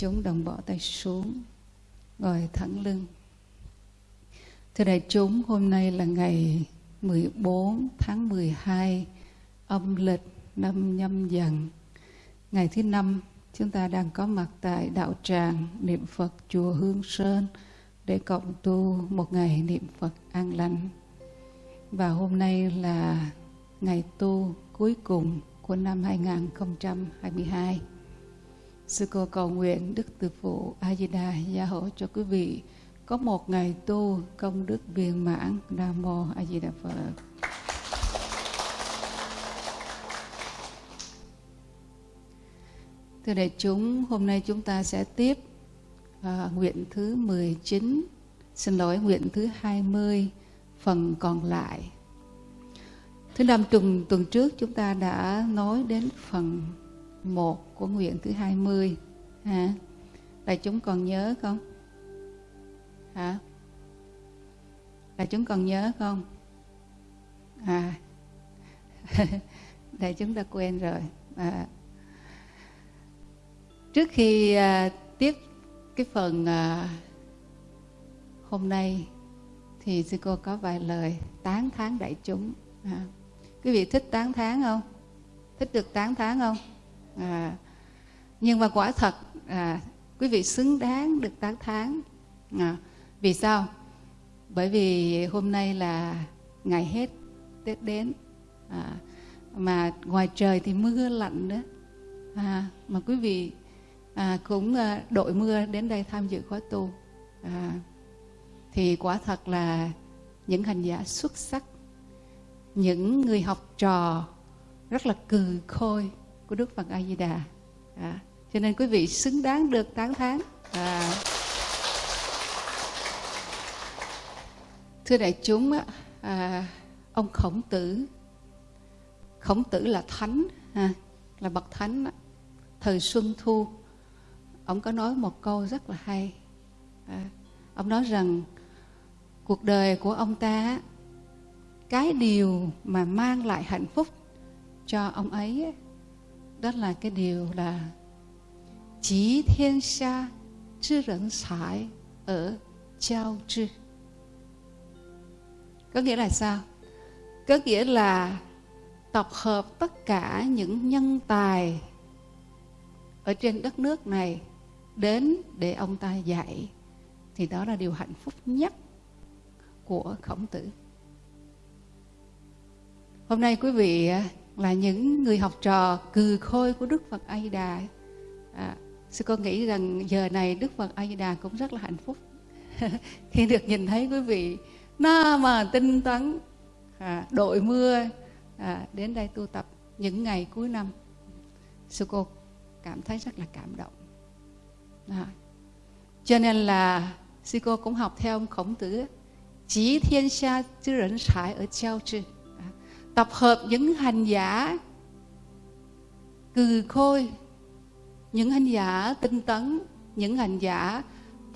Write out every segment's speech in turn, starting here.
chúng đồng bỏ tay xuống, ngồi thẳng lưng. Thưa đại chúng, hôm nay là ngày 14 tháng 12 âm lịch năm nhâm dần. Ngày thứ năm, chúng ta đang có mặt tại đạo tràng niệm Phật chùa Hương Sơn để cộng tu một ngày niệm Phật an lành. Và hôm nay là ngày tu cuối cùng của năm 2022 Sư cô cầu nguyện Đức Từ Phụ A Di Đà gia hộ cho quý vị có một ngày tu công đức viên mãn. Nam mô A Di Đà Phật. Thưa đại chúng, hôm nay chúng ta sẽ tiếp à, nguyện thứ 19, xin lỗi nguyện thứ 20, phần còn lại. Thứ năm tuần tuần trước chúng ta đã nói đến phần một của nguyện thứ 20 hả? Đại chúng còn nhớ không? Hả? Đại chúng còn nhớ không? À Đại chúng đã quên rồi à. Trước khi à, tiếp cái phần à, hôm nay thì sư cô có vài lời tán thán đại chúng à. Quý vị thích tán thán không? Thích được tán thán không? À, nhưng mà quả thật à, quý vị xứng đáng được tán thán. À, vì sao? Bởi vì hôm nay là ngày hết tết đến. À, mà ngoài trời thì mưa lạnh nữa. À, mà quý vị à, cũng à, đội mưa đến đây tham dự khóa tu. À, thì quả thật là những hành giả xuất sắc những người học trò rất là cừ khôi của Đức Phật A Di Đà. À, cho nên quý vị xứng đáng được tán thán. À. Thưa đại chúng, à, ông Khổng Tử, Khổng Tử là thánh, à, là bậc thánh. Thời Xuân Thu, ông có nói một câu rất là hay. À, ông nói rằng cuộc đời của ông ta, cái điều mà mang lại hạnh phúc cho ông ấy đó là cái điều là chí thiên xa chứ rẫn sải ở giao chư. Có nghĩa là sao? Có nghĩa là tập hợp tất cả những nhân tài ở trên đất nước này đến để ông ta dạy, thì đó là điều hạnh phúc nhất của khổng tử. Hôm nay quý vị là những người học trò cừ khôi của Đức Phật A Di Đà. À, sư con nghĩ rằng giờ này Đức Phật A Di Đà cũng rất là hạnh phúc khi được nhìn thấy quý vị na mà tinh tấn à, đội mưa à, đến đây tu tập những ngày cuối năm. Sư cô cảm thấy rất là cảm động. À, cho nên là sư cô cũng học theo ông Khổng Tử chỉ thiên xa chứ rảnh sải ở trao trư tập hợp những hành giả cừ khôi những hành giả tinh tấn những hành giả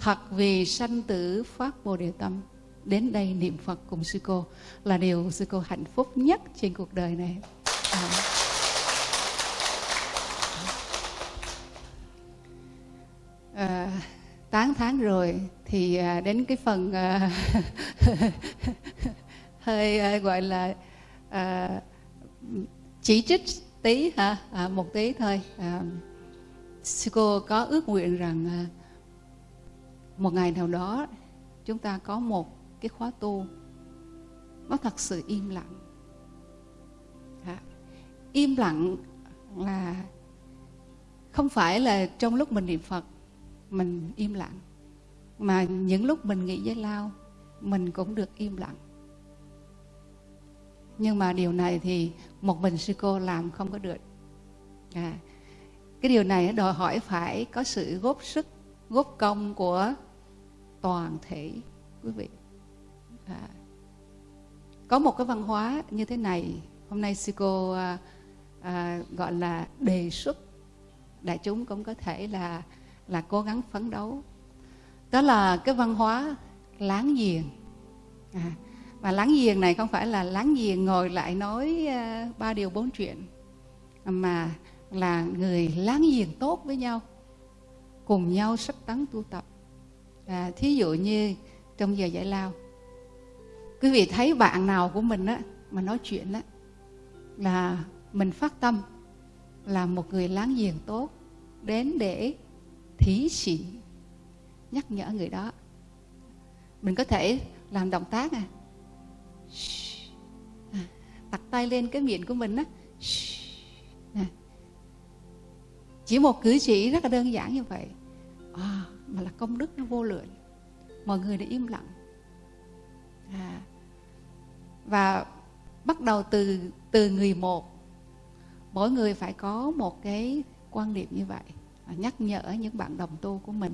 thật vì sanh tử phát bồ đề tâm đến đây niệm phật cùng sư cô là điều sư cô hạnh phúc nhất trên cuộc đời này à. À, 8 tháng rồi thì à, đến cái phần à, hơi à, gọi là à, chỉ trích tí hả à, một tí thôi. À, sư cô có ước nguyện rằng à, một ngày nào đó chúng ta có một cái khóa tu nó thật sự im lặng. À, im lặng là không phải là trong lúc mình niệm phật mình im lặng mà những lúc mình nghĩ với lao mình cũng được im lặng nhưng mà điều này thì một mình sư cô làm không có được. À, cái điều này đòi hỏi phải có sự góp sức góp công của toàn thể quý vị. À, có một cái văn hóa như thế này hôm nay sư cô à, à, gọi là đề xuất đại chúng cũng có thể là là cố gắng phấn đấu. Đó là cái văn hóa láng giềng. À, và láng giềng này không phải là láng giềng ngồi lại nói ờ, ba điều bốn chuyện mà là người láng giềng tốt với nhau cùng nhau sách tấn tu tập. À, thí dụ như trong giờ giải lao quý vị thấy bạn nào của mình á mà nói chuyện á là mình phát tâm là một người láng giềng tốt đến để thí xỉn nhắc nhở người đó. Mình có thể làm động tác à, à đặt tay lên cái miệng của mình á. À. chỉ một cử chỉ rất là đơn giản như vậy. À, mà là công đức nó vô lượng. Mọi người đã im lặng. À. và bắt đầu từ từ người một. Mỗi người phải có một cái quan niệm như vậy. Nhắc nhở những bạn đồng tu của mình.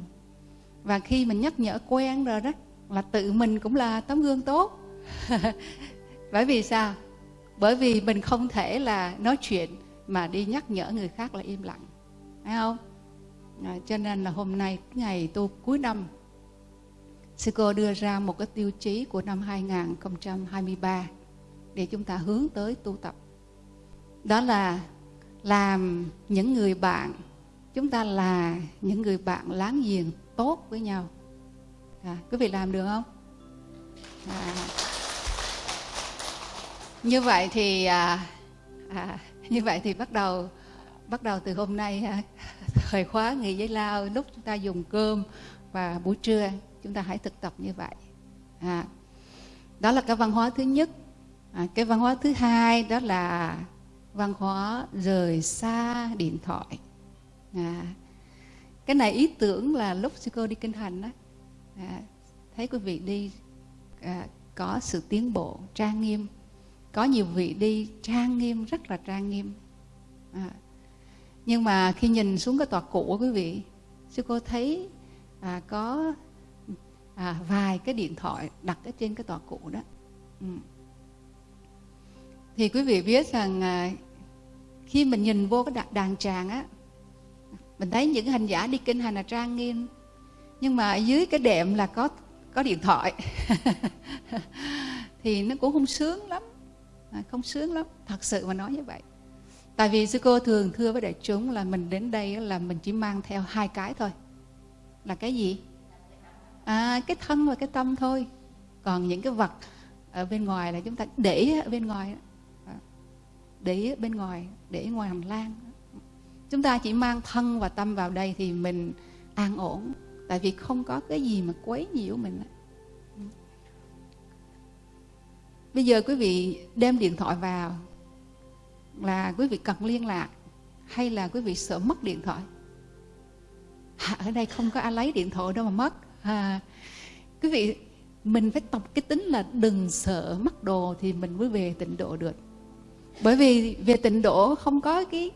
Và khi mình nhắc nhở quen rồi đó là tự mình cũng là tấm gương tốt. bởi vì sao? Bởi vì mình không thể là nói chuyện mà đi nhắc nhở người khác là im lặng. Phải không? À, cho nên là hôm nay ngày tu cuối năm sư cô đưa ra một cái tiêu chí của năm 2023 để chúng ta hướng tới tu tập. Đó là làm những người bạn chúng ta là những người bạn láng giềng tốt với nhau. À, quý vị làm được không? À, như vậy thì à, à, như vậy thì bắt đầu bắt đầu từ hôm nay à, thời khóa nghỉ giấy lao lúc chúng ta dùng cơm và buổi trưa chúng ta hãy thực tập như vậy. À, đó là cái văn hóa thứ nhất. À, cái văn hóa thứ hai đó là văn hóa rời xa điện thoại. À, cái này ý tưởng là lúc sư cô đi kinh hành đó à, thấy quý vị đi à, có sự tiến bộ trang nghiêm có nhiều vị đi trang nghiêm rất là trang nghiêm. À, nhưng mà khi nhìn xuống cái tòa cụ của quý vị sư cô thấy à, có à, vài cái điện thoại đặt ở trên cái tòa cụ đó. Ừ. thì quý vị biết rằng à, khi mình nhìn vô cái đàn tràng á mình thấy những hành giả đi kinh hành là trang nghiêm. Nhưng mà dưới cái đệm là có có điện thoại. Thì nó cũng không sướng lắm à, không sướng lắm. Thật sự mà nói như vậy. Tại vì sư cô thường thưa với đại chúng là mình đến đây là mình chỉ mang theo hai cái thôi. Là cái gì? À cái thân và cái tâm thôi. Còn những cái vật ở bên ngoài là chúng ta để ở bên ngoài à, để để bên ngoài để ngoài hành lang chúng ta chỉ mang thân và tâm vào đây thì mình an ổn. Tại vì không có cái gì mà quấy nhiễu mình bây giờ quý vị đem điện thoại vào là quý vị cần liên lạc hay là quý vị sợ mất điện thoại? À, ở đây không có ai lấy điện thoại đâu mà mất. À, quý vị mình phải tập cái tính là đừng sợ mất đồ thì mình mới về tịnh độ được. Bởi vì về tịnh độ không có cái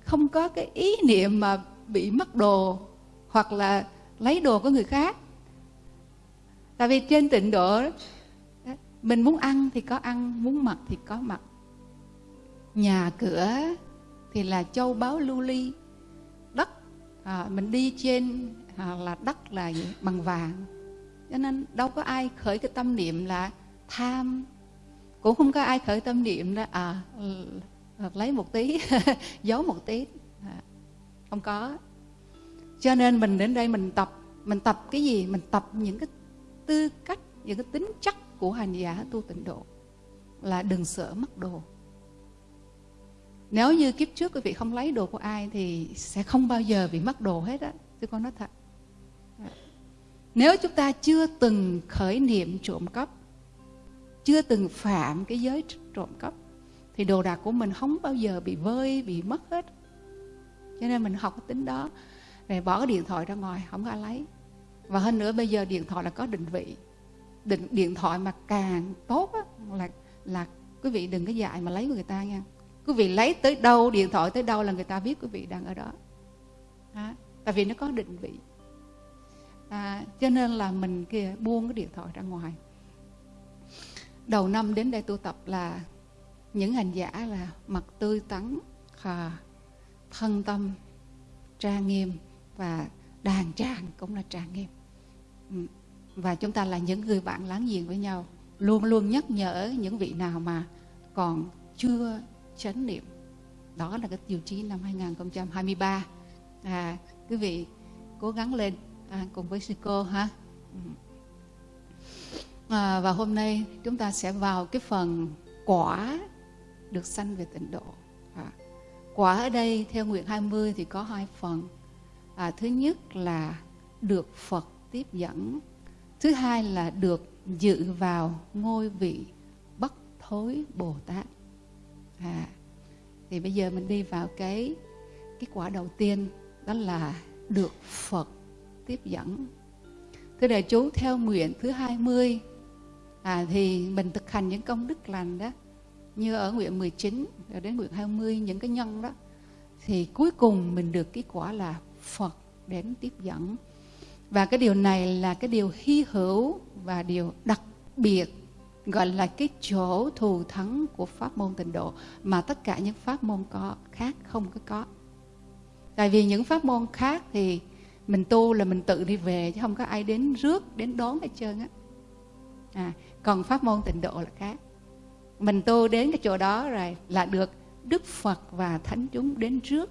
không có cái ý niệm mà bị mất đồ hoặc là lấy đồ của người khác. Tại vì trên tịnh độ mình muốn ăn thì có ăn muốn mặc thì có mặc. Nhà cửa thì là châu báu lưu ly. Đất à, mình đi trên à, là đất là gì? bằng vàng. Cho nên đâu có ai khởi cái tâm niệm là tham. Cũng không có ai khởi tâm niệm là à lấy một tí giấu một tí. À, không có. Cho nên mình đến đây mình tập. Mình tập cái gì? Mình tập những cái tư cách những cái tính chất của hành giả tu tịnh độ, là đừng sợ mất đồ. Nếu như kiếp trước quý vị không lấy đồ của ai thì sẽ không bao giờ bị mất đồ hết á tôi con nói thật. Nếu chúng ta chưa từng khởi niệm trộm cắp, chưa từng phạm cái giới trộm cắp, thì đồ đạc của mình không bao giờ bị vơi, bị mất hết. Cho nên mình học cái tính đó rồi bỏ cái điện thoại ra ngoài, không có ai lấy. Và hơn nữa, bây giờ điện thoại là có định vị định điện thoại mà càng tốt á, là là quý vị đừng có dạy mà lấy của người ta nha. Quý vị lấy tới đâu điện thoại tới đâu là người ta biết quý vị đang ở đó. À, tại vì nó có định vị. À, cho nên là mình kia buông cái điện thoại ra ngoài. Đầu năm đến đây tu tập là những hành giả là mặt tươi tắn khờ thân tâm trang nghiêm và đàn tràng cũng là trang nghiêm. Ừ và chúng ta là những người bạn láng giềng với nhau. Luôn luôn nhắc nhở những vị nào mà còn chưa chánh niệm. Đó là cái tiêu chí năm 2023 à, quý vị cố gắng lên à, cùng với sư cô ha. À, và hôm nay chúng ta sẽ vào cái phần quả được sanh về tịnh độ. À, quả ở đây theo nguyện 20 thì có hai phần. À, thứ nhất là được Phật tiếp dẫn thứ hai là được dự vào ngôi vị bất thối Bồ Tát. À, thì bây giờ mình đi vào cái cái quả đầu tiên đó là được Phật tiếp dẫn. Thưa đại chúng theo nguyện thứ 20 à, thì mình thực hành những công đức lành đó như ở nguyện 19 rồi đến nguyện 20 những cái nhân đó thì cuối cùng mình được cái quả là Phật đến tiếp dẫn và cái điều này là cái điều hy hữu và điều đặc biệt gọi là cái chỗ thù thắng của pháp môn tịnh độ mà tất cả những pháp môn có khác không có có. Tại vì những pháp môn khác thì mình tu là mình tự đi về chứ không có ai đến rước đến đón hết trơn á. À, còn pháp môn tịnh độ là khác. Mình tu đến cái chỗ đó rồi là được đức phật và thánh chúng đến rước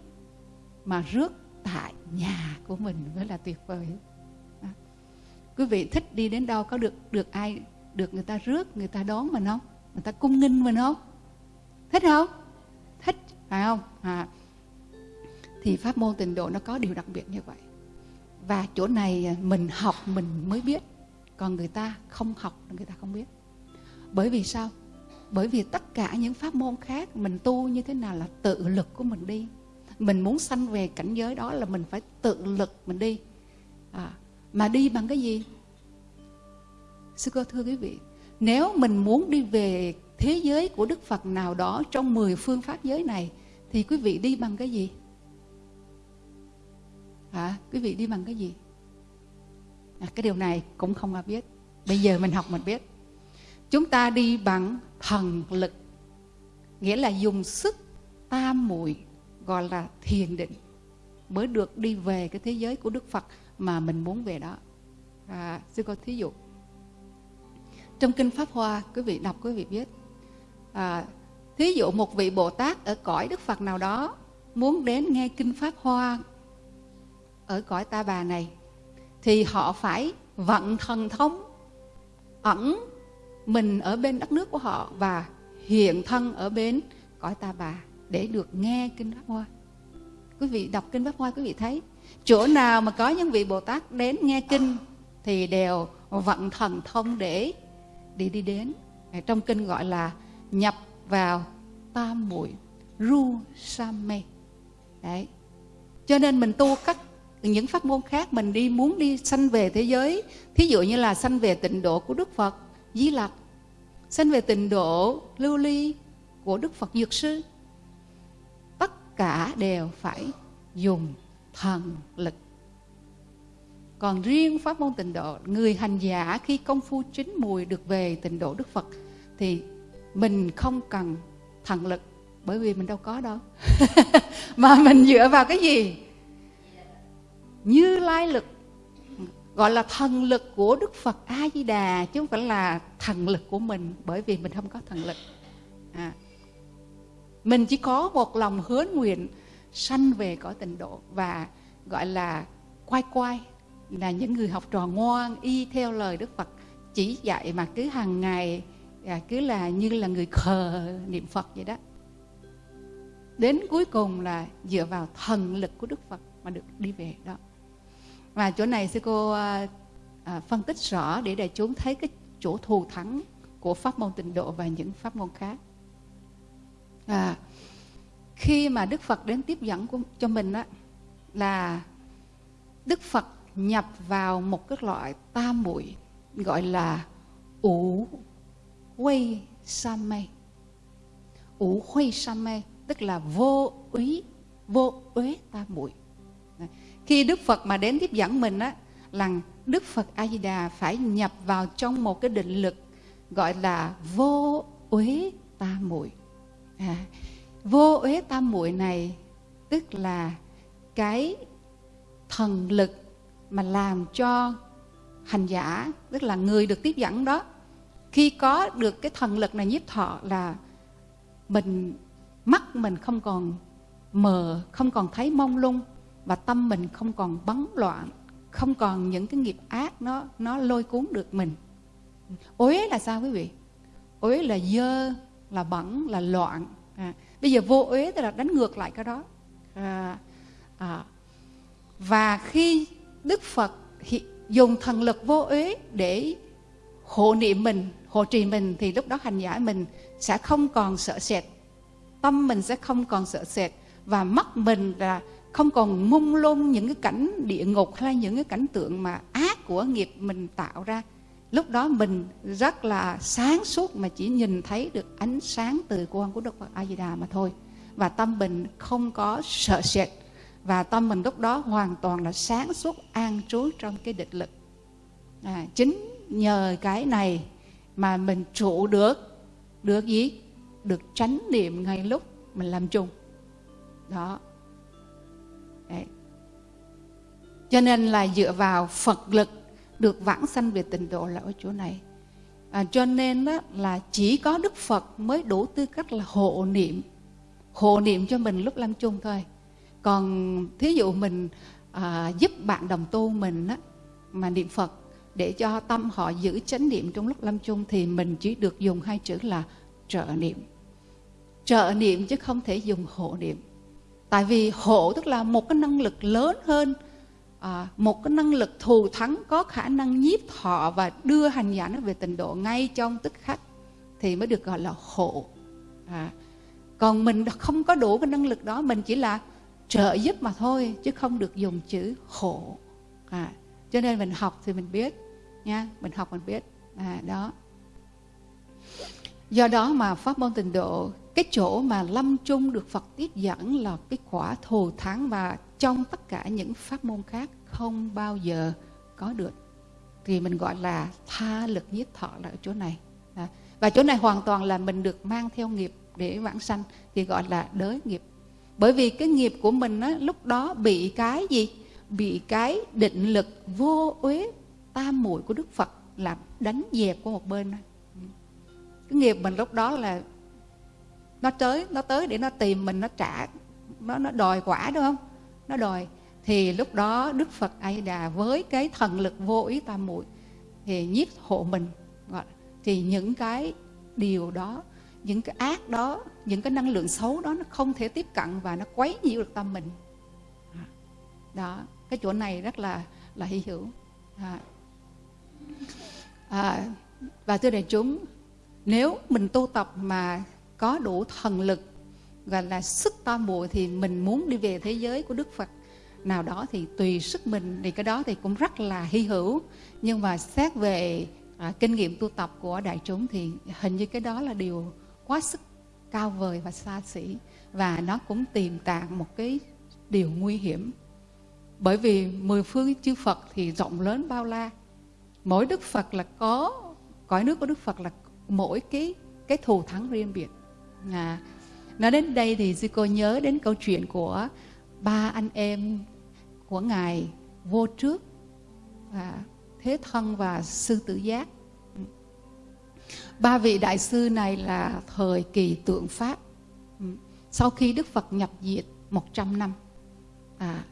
mà rước tại nhà của mình mới là tuyệt vời quý vị thích đi đến đâu có được được ai được người ta rước người ta đón mình không người ta cung nghinh mình không thích không? Thích phải không? À. Thì pháp môn tịnh độ nó có điều đặc biệt như vậy. Và chỗ này à, mình học mình mới biết còn người ta không học người ta không biết. Bởi vì sao? Bởi vì tất cả những pháp môn khác mình tu như thế nào là tự lực của mình đi. Mình muốn sanh về cảnh giới đó là mình phải tự lực mình đi. À, mà đi bằng cái gì? Sư cô thưa quý vị nếu mình muốn đi về thế giới của đức phật nào đó trong 10 phương pháp giới này thì quý vị đi bằng cái gì? À, quý vị đi bằng cái gì? À, cái điều này cũng không ai biết. Bây giờ mình học mình biết. Chúng ta đi bằng thần lực nghĩa là dùng sức tam muội gọi là thiền định mới được đi về cái thế giới của đức phật mà mình muốn về đó. À, sư có thí dụ trong kinh pháp hoa quý vị đọc quý vị biết à, thí dụ một vị bồ tát ở cõi đức phật nào đó muốn đến nghe kinh pháp hoa ở cõi ta bà này thì họ phải vận thần thông ẩn mình ở bên đất nước của họ và hiện thân ở bên cõi ta bà để được nghe kinh pháp hoa. Quý vị đọc kinh pháp hoa quý vị thấy chỗ nào mà có những vị bồ tát đến nghe kinh thì đều vận thần thông để đi đi đến. Trong kinh gọi là nhập vào tam muội ru samme đấy. Cho nên mình tu các những pháp môn khác, mình đi muốn đi sanh về thế giới, thí dụ như là sanh về tịnh độ của đức phật, di lặc, sanh về tịnh độ lưu ly của đức phật dược sư, tất cả đều phải dùng thần lực. Còn riêng pháp môn tịnh độ, người hành giả khi công phu chín mùi được về tịnh độ đức phật thì mình không cần thần lực, bởi vì mình đâu có đâu. Mà mình dựa vào cái gì? Như lai lực, gọi là thần lực của đức phật a di đà chứ không phải là thần lực của mình, bởi vì mình không có thần lực. À. mình chỉ có một lòng hứa nguyện sanh về cõi tịnh độ và gọi là quay quay là những người học trò ngoan y theo lời Đức Phật chỉ dạy mà cứ hàng ngày à, cứ là như là người khờ niệm Phật vậy đó. Đến cuối cùng là dựa vào thần lực của Đức Phật mà được đi về đó. Và chỗ này sư cô à, à, phân tích rõ để đại chúng thấy cái chỗ thù thắng của pháp môn tịnh độ và những pháp môn khác. À, khi mà Đức Phật đến tiếp dẫn của, cho mình á là Đức Phật nhập vào một cái loại tam muội gọi là ủ quay sa mê. Ủ huây sa mê tức là vô úy vô uế tam muội. Khi Đức Phật mà đến tiếp dẫn mình á là Đức Phật A Di Đà phải nhập vào trong một cái định lực gọi là vô uế tam muội. À, vô uế tam muội này tức là cái thần lực mà làm cho hành giả tức là người được tiếp dẫn đó khi có được cái thần lực này nhiếp thọ là mình mắt mình không còn mờ không còn thấy mông lung và tâm mình không còn bấn loạn không còn những cái nghiệp ác nó nó lôi cuốn được mình. Ối là sao quý vị? Ối là dơ là bẩn là loạn. À, bây giờ vô uế tức là đánh ngược lại cái đó. À, à, và khi đức phật dùng thần lực vô uế để hộ niệm mình hộ trì mình thì lúc đó hành giả mình sẽ không còn sợ sệt. Tâm mình sẽ không còn sợ sệt. Và mắt mình là không còn mông lung những cái cảnh địa ngục hay những cái cảnh tượng mà ác của nghiệp mình tạo ra lúc đó mình rất là sáng suốt mà chỉ nhìn thấy được ánh sáng từ quan của Đức Phật A Di Đà mà thôi. Và tâm mình không có sợ sệt. Và tâm mình lúc đó hoàn toàn là sáng suốt an trú trong cái định lực. À, chính nhờ cái này mà mình trụ được được gì? Được tránh niệm ngay lúc mình làm chung. Đó. Đấy. cho nên là dựa vào phật lực được vãng sanh về tịnh độ là ở chỗ này. À, cho nên đó là chỉ có đức phật mới đủ tư cách là hộ niệm hộ niệm cho mình lúc lâm chung thôi. Còn thí dụ mình à, giúp bạn đồng tu mình á, mà niệm phật để cho tâm họ giữ chánh niệm trong lúc lâm chung thì mình chỉ được dùng hai chữ là trợ niệm. Trợ niệm chứ không thể dùng hộ niệm. Tại vì hộ tức là một cái năng lực lớn hơn à, một cái năng lực thù thắng có khả năng nhiếp thọ và đưa hành giả nó về tình độ ngay trong tức khắc thì mới được gọi là hộ. À, còn mình không có đủ cái năng lực đó mình chỉ là trợ giúp mà thôi chứ không được dùng chữ hộ. À, cho nên mình học thì mình biết nha mình học mình biết. À, đó. Do đó mà pháp môn tịnh độ cái chỗ mà lâm chung được Phật tiếp dẫn là cái quả thù thắng và trong tất cả những pháp môn khác không bao giờ có được. Thì mình gọi là tha lực nhiếp thọ là ở chỗ này. À, và chỗ này hoàn toàn là mình được mang theo nghiệp để vãng sanh thì gọi là đới nghiệp. Bởi vì cái nghiệp của mình á, lúc đó bị cái gì? Bị cái định lực vô uế tam muội của đức phật làm đánh dẹp qua một bên cái nghiệp mình lúc đó là nó tới nó tới để nó tìm mình nó trả nó nó đòi quả đúng không? Nó đòi thì lúc đó đức phật a đà với cái thần lực vô ý tam muội thì nhiếp hộ mình gọi thì những cái điều đó những cái ác đó những cái năng lượng xấu đó nó không thể tiếp cận và nó quấy nhiễu được tâm mình đó cái chỗ này rất là là hy hữu à. À, và thưa đại chúng nếu mình tu tập mà có đủ thần lực gọi là sức to mùa thì mình muốn đi về thế giới của Đức Phật. Nào đó thì tùy sức mình thì cái đó thì cũng rất là hy hữu. Nhưng mà xét về à, kinh nghiệm tu tập của đại chúng thì hình như cái đó là điều quá sức cao vời và xa xỉ. Và nó cũng tiềm tàng một cái điều nguy hiểm. Bởi vì mười phương chư Phật thì rộng lớn bao la. Mỗi Đức Phật là có cõi nước của Đức Phật là mỗi cái cái thù thắng riêng biệt. À, nói đến đây thì sư cô nhớ đến câu chuyện của ba anh em của ngài vô trước và thế thân và sư tử giác. Ba vị đại sư này là thời kỳ tượng pháp. Sau khi đức phật nhập diệt 100 năm. À,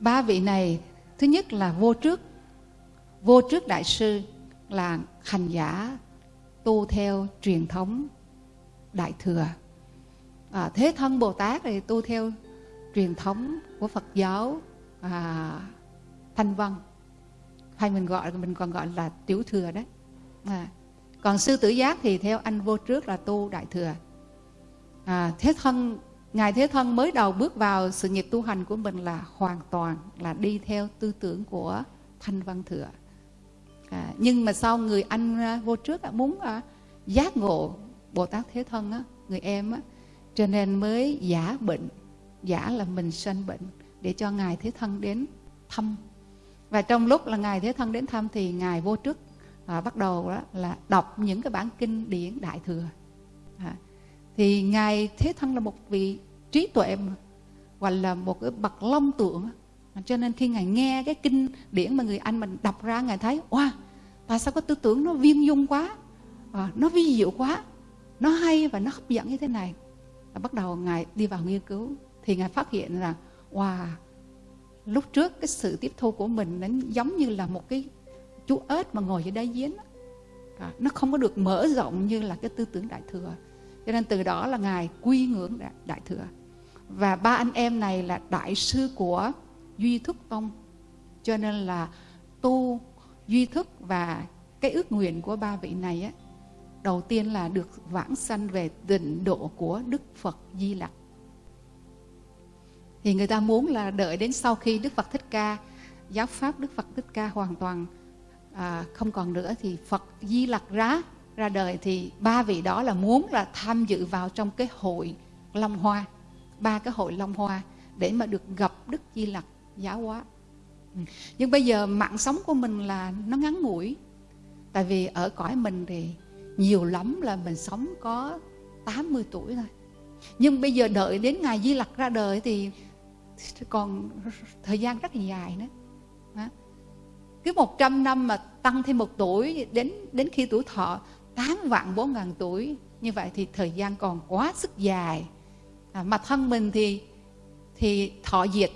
ba vị này thứ nhất là vô trước. Vô trước đại sư là hành giả tu theo truyền thống đại thừa. À, thế thân bồ tát thì tu theo truyền thống của phật giáo à, thanh văn. Hay mình gọi mình còn gọi là tiểu thừa đấy. À, còn sư tử giác thì theo anh vô trước là tu đại thừa. À, thế thân ngài thế thân mới đầu bước vào sự nghiệp tu hành của mình là hoàn toàn là đi theo tư tưởng của thanh văn thừa. À, nhưng mà sau người anh vô trước muốn à, giác ngộ bồ tát thế thân á, người em á, cho nên mới giả bệnh giả là mình sanh bệnh để cho ngài thế thân đến thăm. Và trong lúc là ngài thế thân đến thăm thì ngài vô trước à, bắt đầu đó là đọc những cái bản kinh điển đại thừa. À, thì ngài thế thân là một vị trí tuệ mà hoặc là một cái bậc long tượng cho nên khi ngài nghe cái kinh điển mà người anh mình đọc ra ngài thấy wow tại sao có tư tưởng nó viên dung quá? À, nó vi diệu quá? Nó hay và nó hấp dẫn như thế này. Và bắt đầu ngài đi vào nghiên cứu thì ngài phát hiện là wow lúc trước cái sự tiếp thu của mình nó giống như là một cái chú ếch mà ngồi dưới đáy giếng à, nó không có được mở rộng như là cái tư tưởng đại thừa. Cho nên từ đó là ngài quy ngưỡng đại, đại thừa. Và ba anh em này là đại sư của duy thức tông. Cho nên là tu duy thức và cái ước nguyện của ba vị này á đầu tiên là được vãng sanh về tịnh độ của đức phật di lặc. Thì người ta muốn là đợi đến sau khi đức phật thích ca giáo pháp đức phật thích ca hoàn toàn à, không còn nữa thì phật di lặc ra ra đời thì ba vị đó là muốn là tham dự vào trong cái hội long hoa ba cái hội long hoa để mà được gặp đức di lặc giáo hóa. Ừ. Nhưng bây giờ mạng sống của mình là nó ngắn ngủi tại vì ở cõi mình thì nhiều lắm là mình sống có 80 tuổi thôi. Nhưng bây giờ đợi đến ngày di lặc ra đời thì còn thời gian rất là dài nữa. Cứ 100 năm mà tăng thêm một tuổi đến đến khi tuổi thọ 8 vạn 4 ngàn tuổi như vậy thì thời gian còn quá sức dài. À, mà thân mình thì thì thọ diệt.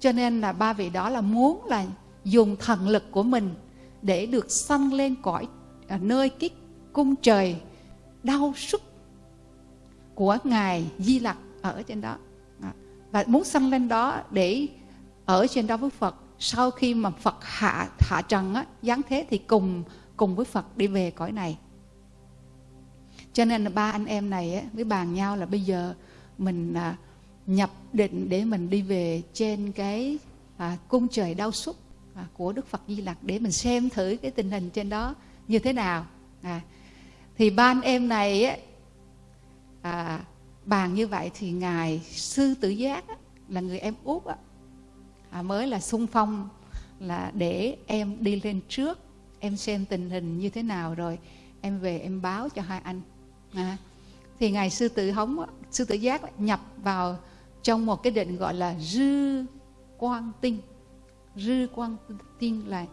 Cho nên là ba vị đó là muốn là dùng thần lực của mình để được sanh lên cõi à, nơi cái cung trời đau sức của ngài di lặc ở trên đó. Và muốn sanh lên đó để ở trên đó với phật sau khi mà phật hạ hạ trần á giáng thế thì cùng cùng với phật đi về cõi này. Cho nên là ba anh em này á, mới bàn nhau là bây giờ mình à, nhập định để mình đi về trên cái à, cung trời đau xúc à, của Đức Phật Di Lặc để mình xem thử cái tình hình trên đó như thế nào. À, thì ba anh em này á, à, bàn như vậy thì ngài sư tử giác á, là người em út á, à, mới là sung phong là để em đi lên trước em xem tình hình như thế nào rồi em về em báo cho hai anh. À, thì ngài sư tử hống sư tử giác nhập vào trong một cái định gọi là dư quang tinh. Dư quang tinh là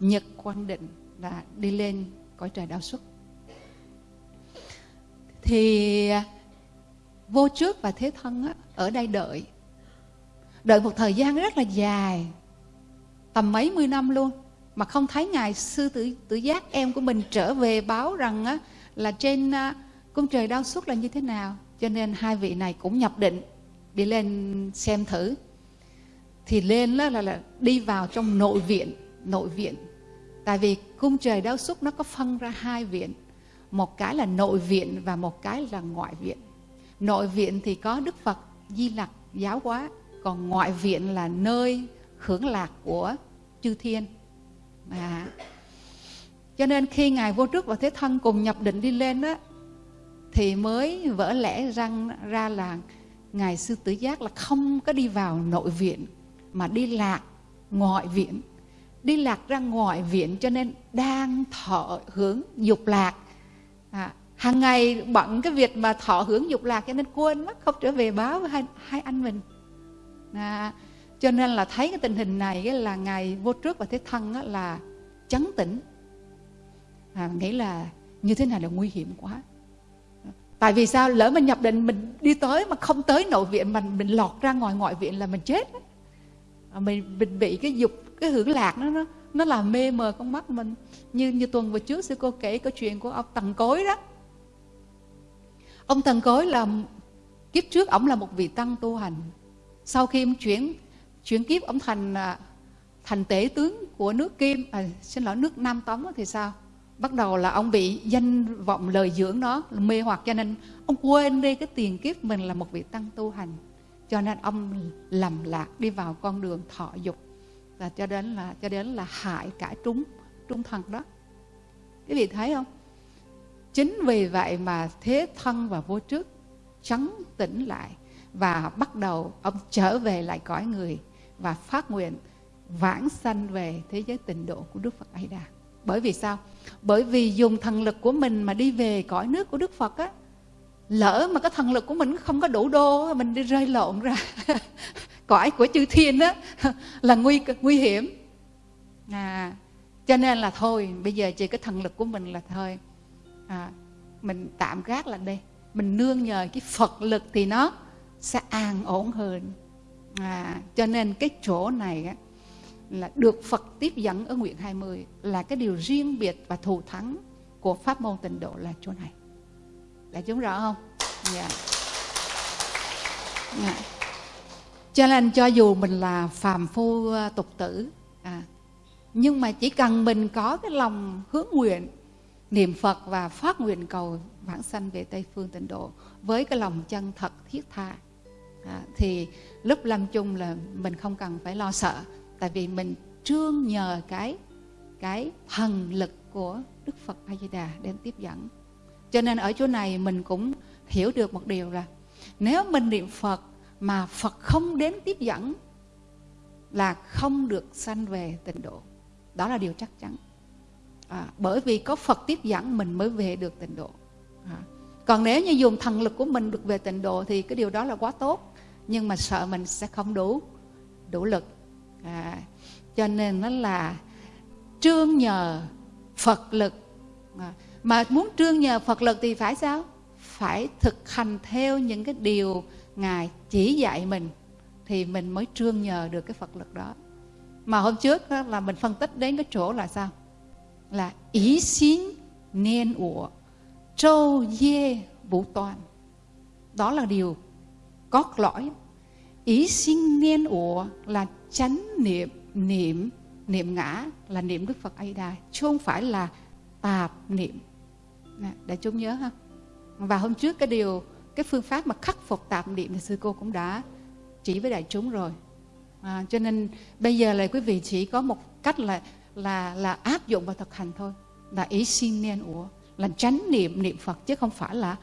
nhật quang định là đi lên cõi trời đạo xuất thì vô trước và thế thân á, ở đây đợi. Đợi một thời gian rất là dài tầm mấy mươi năm luôn mà không thấy ngài. Sư tử tử giác em của mình trở về báo rằng á, là trên á, cung trời đau suốt là như thế nào. Cho nên hai vị này cũng nhập định đi lên xem thử. Thì lên là, là, là đi vào trong nội viện nội viện. Tại vì cung trời đau suốt nó có phân ra hai viện một cái là nội viện và một cái là ngoại viện. Nội viện thì có đức phật di lặc giáo hóa, còn ngoại viện là nơi hưởng lạc của chư thiên. À. cho nên khi ngài vô trước và thế thân cùng nhập định đi lên đó thì mới vỡ lẽ răng ra là ngài sư tử giác là không có đi vào nội viện, mà đi lạc ngoại viện. Đi lạc ra ngoại viện cho nên đang thọ hưởng dục lạc à, hàng ngày bận cái việc mà thọ hưởng dục lạc cho nên quên mất không trở về báo với hai, hai anh mình. À, cho nên là thấy cái tình hình này là ngài vô trước và thế thân là chấn tĩnh. À, nghĩ là như thế này là nguy hiểm quá. Tại vì sao? Lỡ mình nhập định mình đi tới mà không tới nội viện mà mình lọt ra ngoài ngoại viện là mình chết à, mình, mình bị cái dục cái hưởng lạc nó nó nó làm mê mờ con mắt mình. Như như tuần vừa trước sư cô kể câu chuyện của ông tần cối đó. Ông tần cối là kiếp trước ông là một vị tăng tu hành. Sau khi ông chuyển chuyển kiếp ông thành à, thành tể tướng của nước kim à, xin lỗi nước nam tống thì sao? Bắt đầu là ông bị danh vọng lời dưỡng đó mê hoặc. Cho nên ông quên đi cái tiền kiếp mình là một vị tăng tu hành. Cho nên ông lầm lạc đi vào con đường thọ dục và cho đến là cho đến là hại cả chúng trung thần đó quý vị thấy không chính vì vậy mà thế thân và vô trước trấn tỉnh lại và bắt đầu ông trở về lại cõi người và phát nguyện vãng sanh về thế giới tịnh độ của Đức Phật A Đà. Bởi vì sao? Bởi vì dùng thần lực của mình mà đi về cõi nước của Đức Phật á, lỡ mà cái thần lực của mình không có đủ đô mình đi rơi lộn ra cõi của chư thiên đó là nguy nguy hiểm à cho nên là thôi bây giờ chỉ cái thần lực của mình là thôi à, mình tạm gác lại đây mình nương nhờ cái phật lực thì nó sẽ an ổn hơn à, cho nên cái chỗ này á, là được Phật tiếp dẫn ở nguyện 20 là cái điều riêng biệt và thù thắng của pháp môn tịnh độ là chỗ này. đã chúng rõ không? Dạ. Yeah. Yeah. Cho nên cho dù mình là phàm phu ờ, tục tử à, nhưng mà chỉ cần mình có cái lòng hướng nguyện niệm Phật và phát nguyện cầu vãng sanh về Tây phương tịnh độ với cái lòng chân thật thiết tha à, thì lúc lâm chung là mình không cần phải lo sợ tại vì mình trương nhờ cái cái thần lực của Đức Phật A Di Đà đến tiếp dẫn. Cho nên ở chỗ này mình cũng hiểu được một điều là nếu mình niệm Phật mà Phật không đến tiếp dẫn là không được sanh về tịnh độ. Đó là điều chắc chắn. À, bởi vì có Phật tiếp dẫn mình mới về được tịnh độ. À, còn nếu như dùng thần lực của mình được về tịnh độ thì cái điều đó là quá tốt. Nhưng mà sợ mình sẽ không đủ đủ lực à, cho nên nó là trương nhờ phật lực à, mà muốn trương nhờ phật lực thì phải sao phải thực hành theo những cái điều ngài chỉ dạy mình thì mình mới trương nhờ được cái phật lực đó. Mà hôm trước đó là mình phân tích đến cái chỗ là sao? Là ý xin nên ủa, trâu dê vũ toàn. Đó là điều cốt lõi. Ý xin nên ủa là chánh niệm niệm niệm ngã là niệm đức phật a đà chứ không phải là tạp niệm. Để chúng nhớ ha. Và hôm trước cái điều cái phương pháp mà khắc phục tạp niệm thì sư cô cũng đã chỉ với đại chúng rồi. À, cho nên bây giờ là quý vị chỉ có một cách là là là áp dụng và thực hành thôi. Là ý xin nên ủa là tránh niệm niệm phật chứ không phải là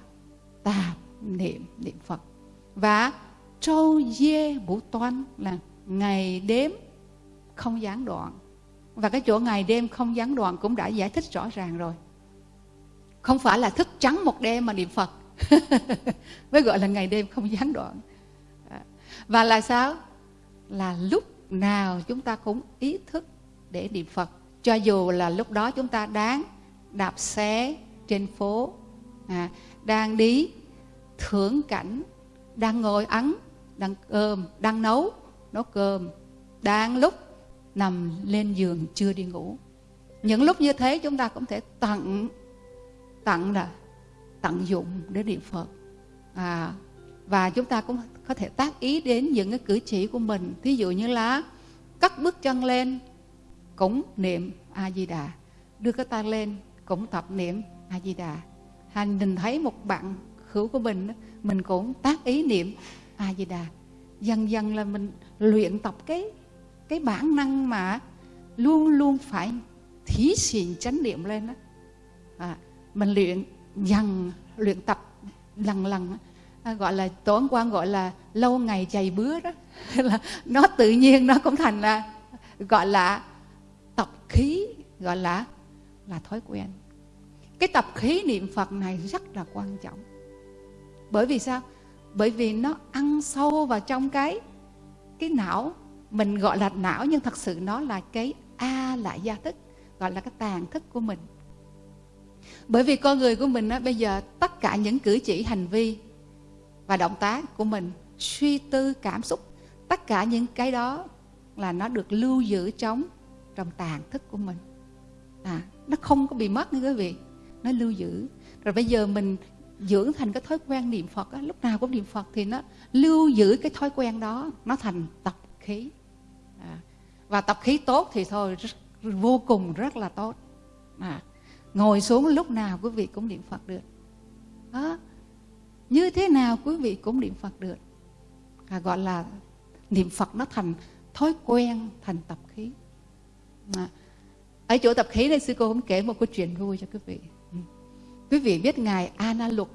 tạp niệm niệm phật. Và trâu dê vũ toan là ngày đêm không gián đoạn. Và cái chỗ ngày đêm không gián đoạn cũng đã giải thích rõ ràng rồi. Không phải là thức trắng một đêm mà niệm phật. mới gọi là ngày đêm không gián đoạn. À, và là sao? Là lúc nào chúng ta cũng ý thức để niệm phật. Cho dù là lúc đó chúng ta đang đạp xe trên phố à, đang đi thưởng cảnh đang ngồi ấn đang cơm đang nấu nấu cơm đang lúc nằm lên giường chưa đi ngủ. Những lúc như thế chúng ta cũng thể tặng tặng là tận dụng để niệm phật. À, và chúng ta cũng có thể tác ý đến những cái cử chỉ của mình. Ví dụ như là cắt bước chân lên cũng niệm a di đà. Đưa cái tay lên cũng tập niệm a di đà. Hành nhìn thấy một bạn hữu của mình mình cũng tác ý niệm a di đà. Dần dần là mình luyện tập cái cái bản năng mà luôn luôn phải thí xịn chánh niệm lên đó à, mình luyện dần luyện tập lần lần. À, gọi là, tổ quan gọi là lâu ngày chày bứa đó. Là nó tự nhiên nó cũng thành là, gọi là tập khí, gọi là là thói quen. Cái tập khí niệm phật này rất là quan trọng. Bởi vì sao? Bởi vì nó ăn sâu vào trong cái cái não. Mình gọi là não nhưng thật sự nó là cái a lại gia thức, gọi là cái tàn thức của mình bởi vì con người của mình á, bây giờ tất cả những cử chỉ hành vi và động tác của mình suy tư cảm xúc tất cả những cái đó là nó được lưu giữ trong trong tàn thức của mình. À nó không có bị mất nha quý vị. Nó lưu giữ. Rồi bây giờ mình dưỡng thành cái thói quen niệm phật á, lúc nào cũng niệm phật thì nó lưu giữ cái thói quen đó nó thành tập khí. À, và tập khí tốt thì thôi rất, vô cùng rất là tốt. À, ngồi xuống lúc nào quý vị cũng niệm phật được. Đó. Như thế nào quý vị cũng niệm phật được. À, gọi là niệm phật nó thành thói quen thành tập khí. À, ở chỗ tập khí này sư cô cũng kể một câu chuyện vui cho quý vị. Ừ. Quý vị biết ngài ana lục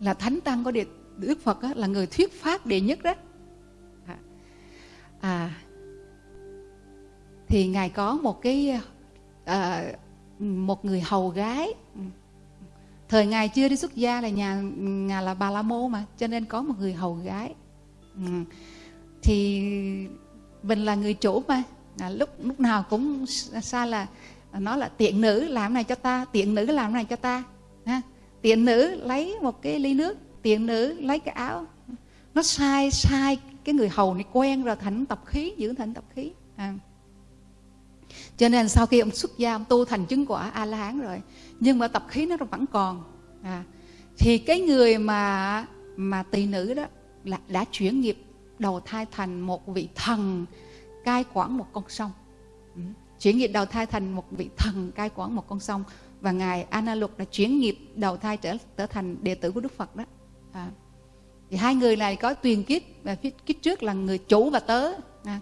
là thánh tăng có địa đức phật á, là người thuyết pháp đệ nhất đó. À, à thì ngài có một cái à, một người hầu gái. Thời ngài chưa đi xuất gia là nhà ngài là bà la môn mà cho nên có một người hầu gái. Ừ. thì mình là người chủ mà. À, lúc lúc nào cũng xa là nó là tiện nữ làm này cho ta tiện nữ làm này cho ta. Ha? Tiện nữ lấy một cái ly nước tiện nữ lấy cái áo. Nó sai sai cái người hầu này quen rồi thành tập khí giữ thành tập khí. À cho nên sau khi ông xuất gia, ông tu thành chứng quả a la hán rồi, nhưng mà tập khí nó vẫn còn à. thì cái người mà mà tỳ nữ đó là đã chuyển nghiệp, đầu thai thành một vị thần cai quản một con sông ừ. chuyển nghiệp đầu thai thành một vị thần cai quản một con sông và ngài Analuk đã chuyển nghiệp đầu thai trở trở thành đệ tử của Đức Phật đó à. thì hai người này có tuyền kiếp, và kiếp trước là người chủ và tớ à.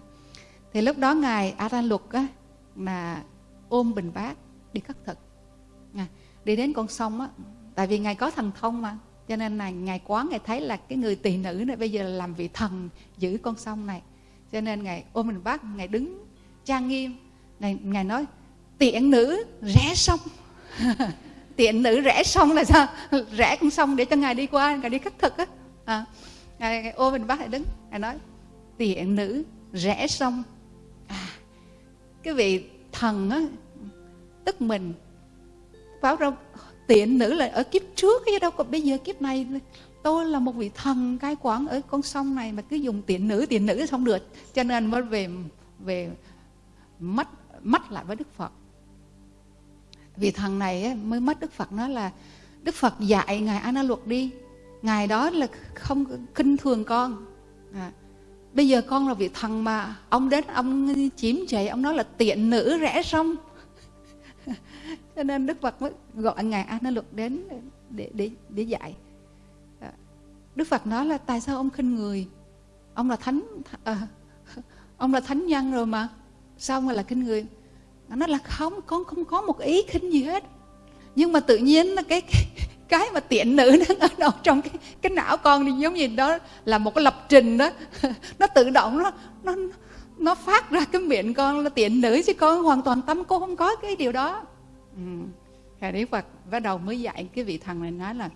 thì lúc đó ngài Analuk á là ôm bình bát đi khất thực. À. đi đến con sông á tại vì ngài có thần thông mà cho nên là ngài quán ngài thấy là cái người tỳ nữ này bây giờ làm vị thần giữ con sông này. Cho nên ngài ôm bình bát ngài đứng trang nghiêm. Ngài, ngài nói tiện nữ rẽ sông. Tiện nữ rẽ sông là sao? Rẽ con sông để cho ngài đi qua ngài đi khất thực á. À, ngài, ngài ôm bình bát ngài đứng. Ngài nói tiện nữ rẽ sông cái vị thần á tức mình. Báo ra tiện nữ là ở kiếp trước chứ đâu còn bây giờ kiếp này. Tôi là một vị thần cai quản ở con sông này mà cứ dùng tiện nữ tiện nữ không được. Cho nên mới về về mất mất lại với đức phật. Vị thần này mới mất đức phật. Nói là đức phật dạy ngài a na luật đi. Ngài đó là không khinh thường con. À, bây giờ con là vị thần mà. Ông đến ông chiếm chạy ông nói là tiện nữ rẽ sông. Cho nên đức phật mới gọi ngài a na luật đến để để để dạy. À, đức Phật nói là tại sao ông khinh người? Ông là thánh à, ông là thánh nhân rồi mà. Sao mà là khinh người? Nó là không con không có một ý khinh gì hết. Nhưng mà tự nhiên là cái cái, cái mà tiện nữ nó ở đâu trong cái cái não con thì giống như đó là một cái lập trình đó. Nó tự động nó nó nó phát ra cái miệng con là tiện nữ chứ con hoàn toàn tâm cô không có cái điều đó. Ừ. Đức Phật bắt đầu mới dạy cái vị thần này nói là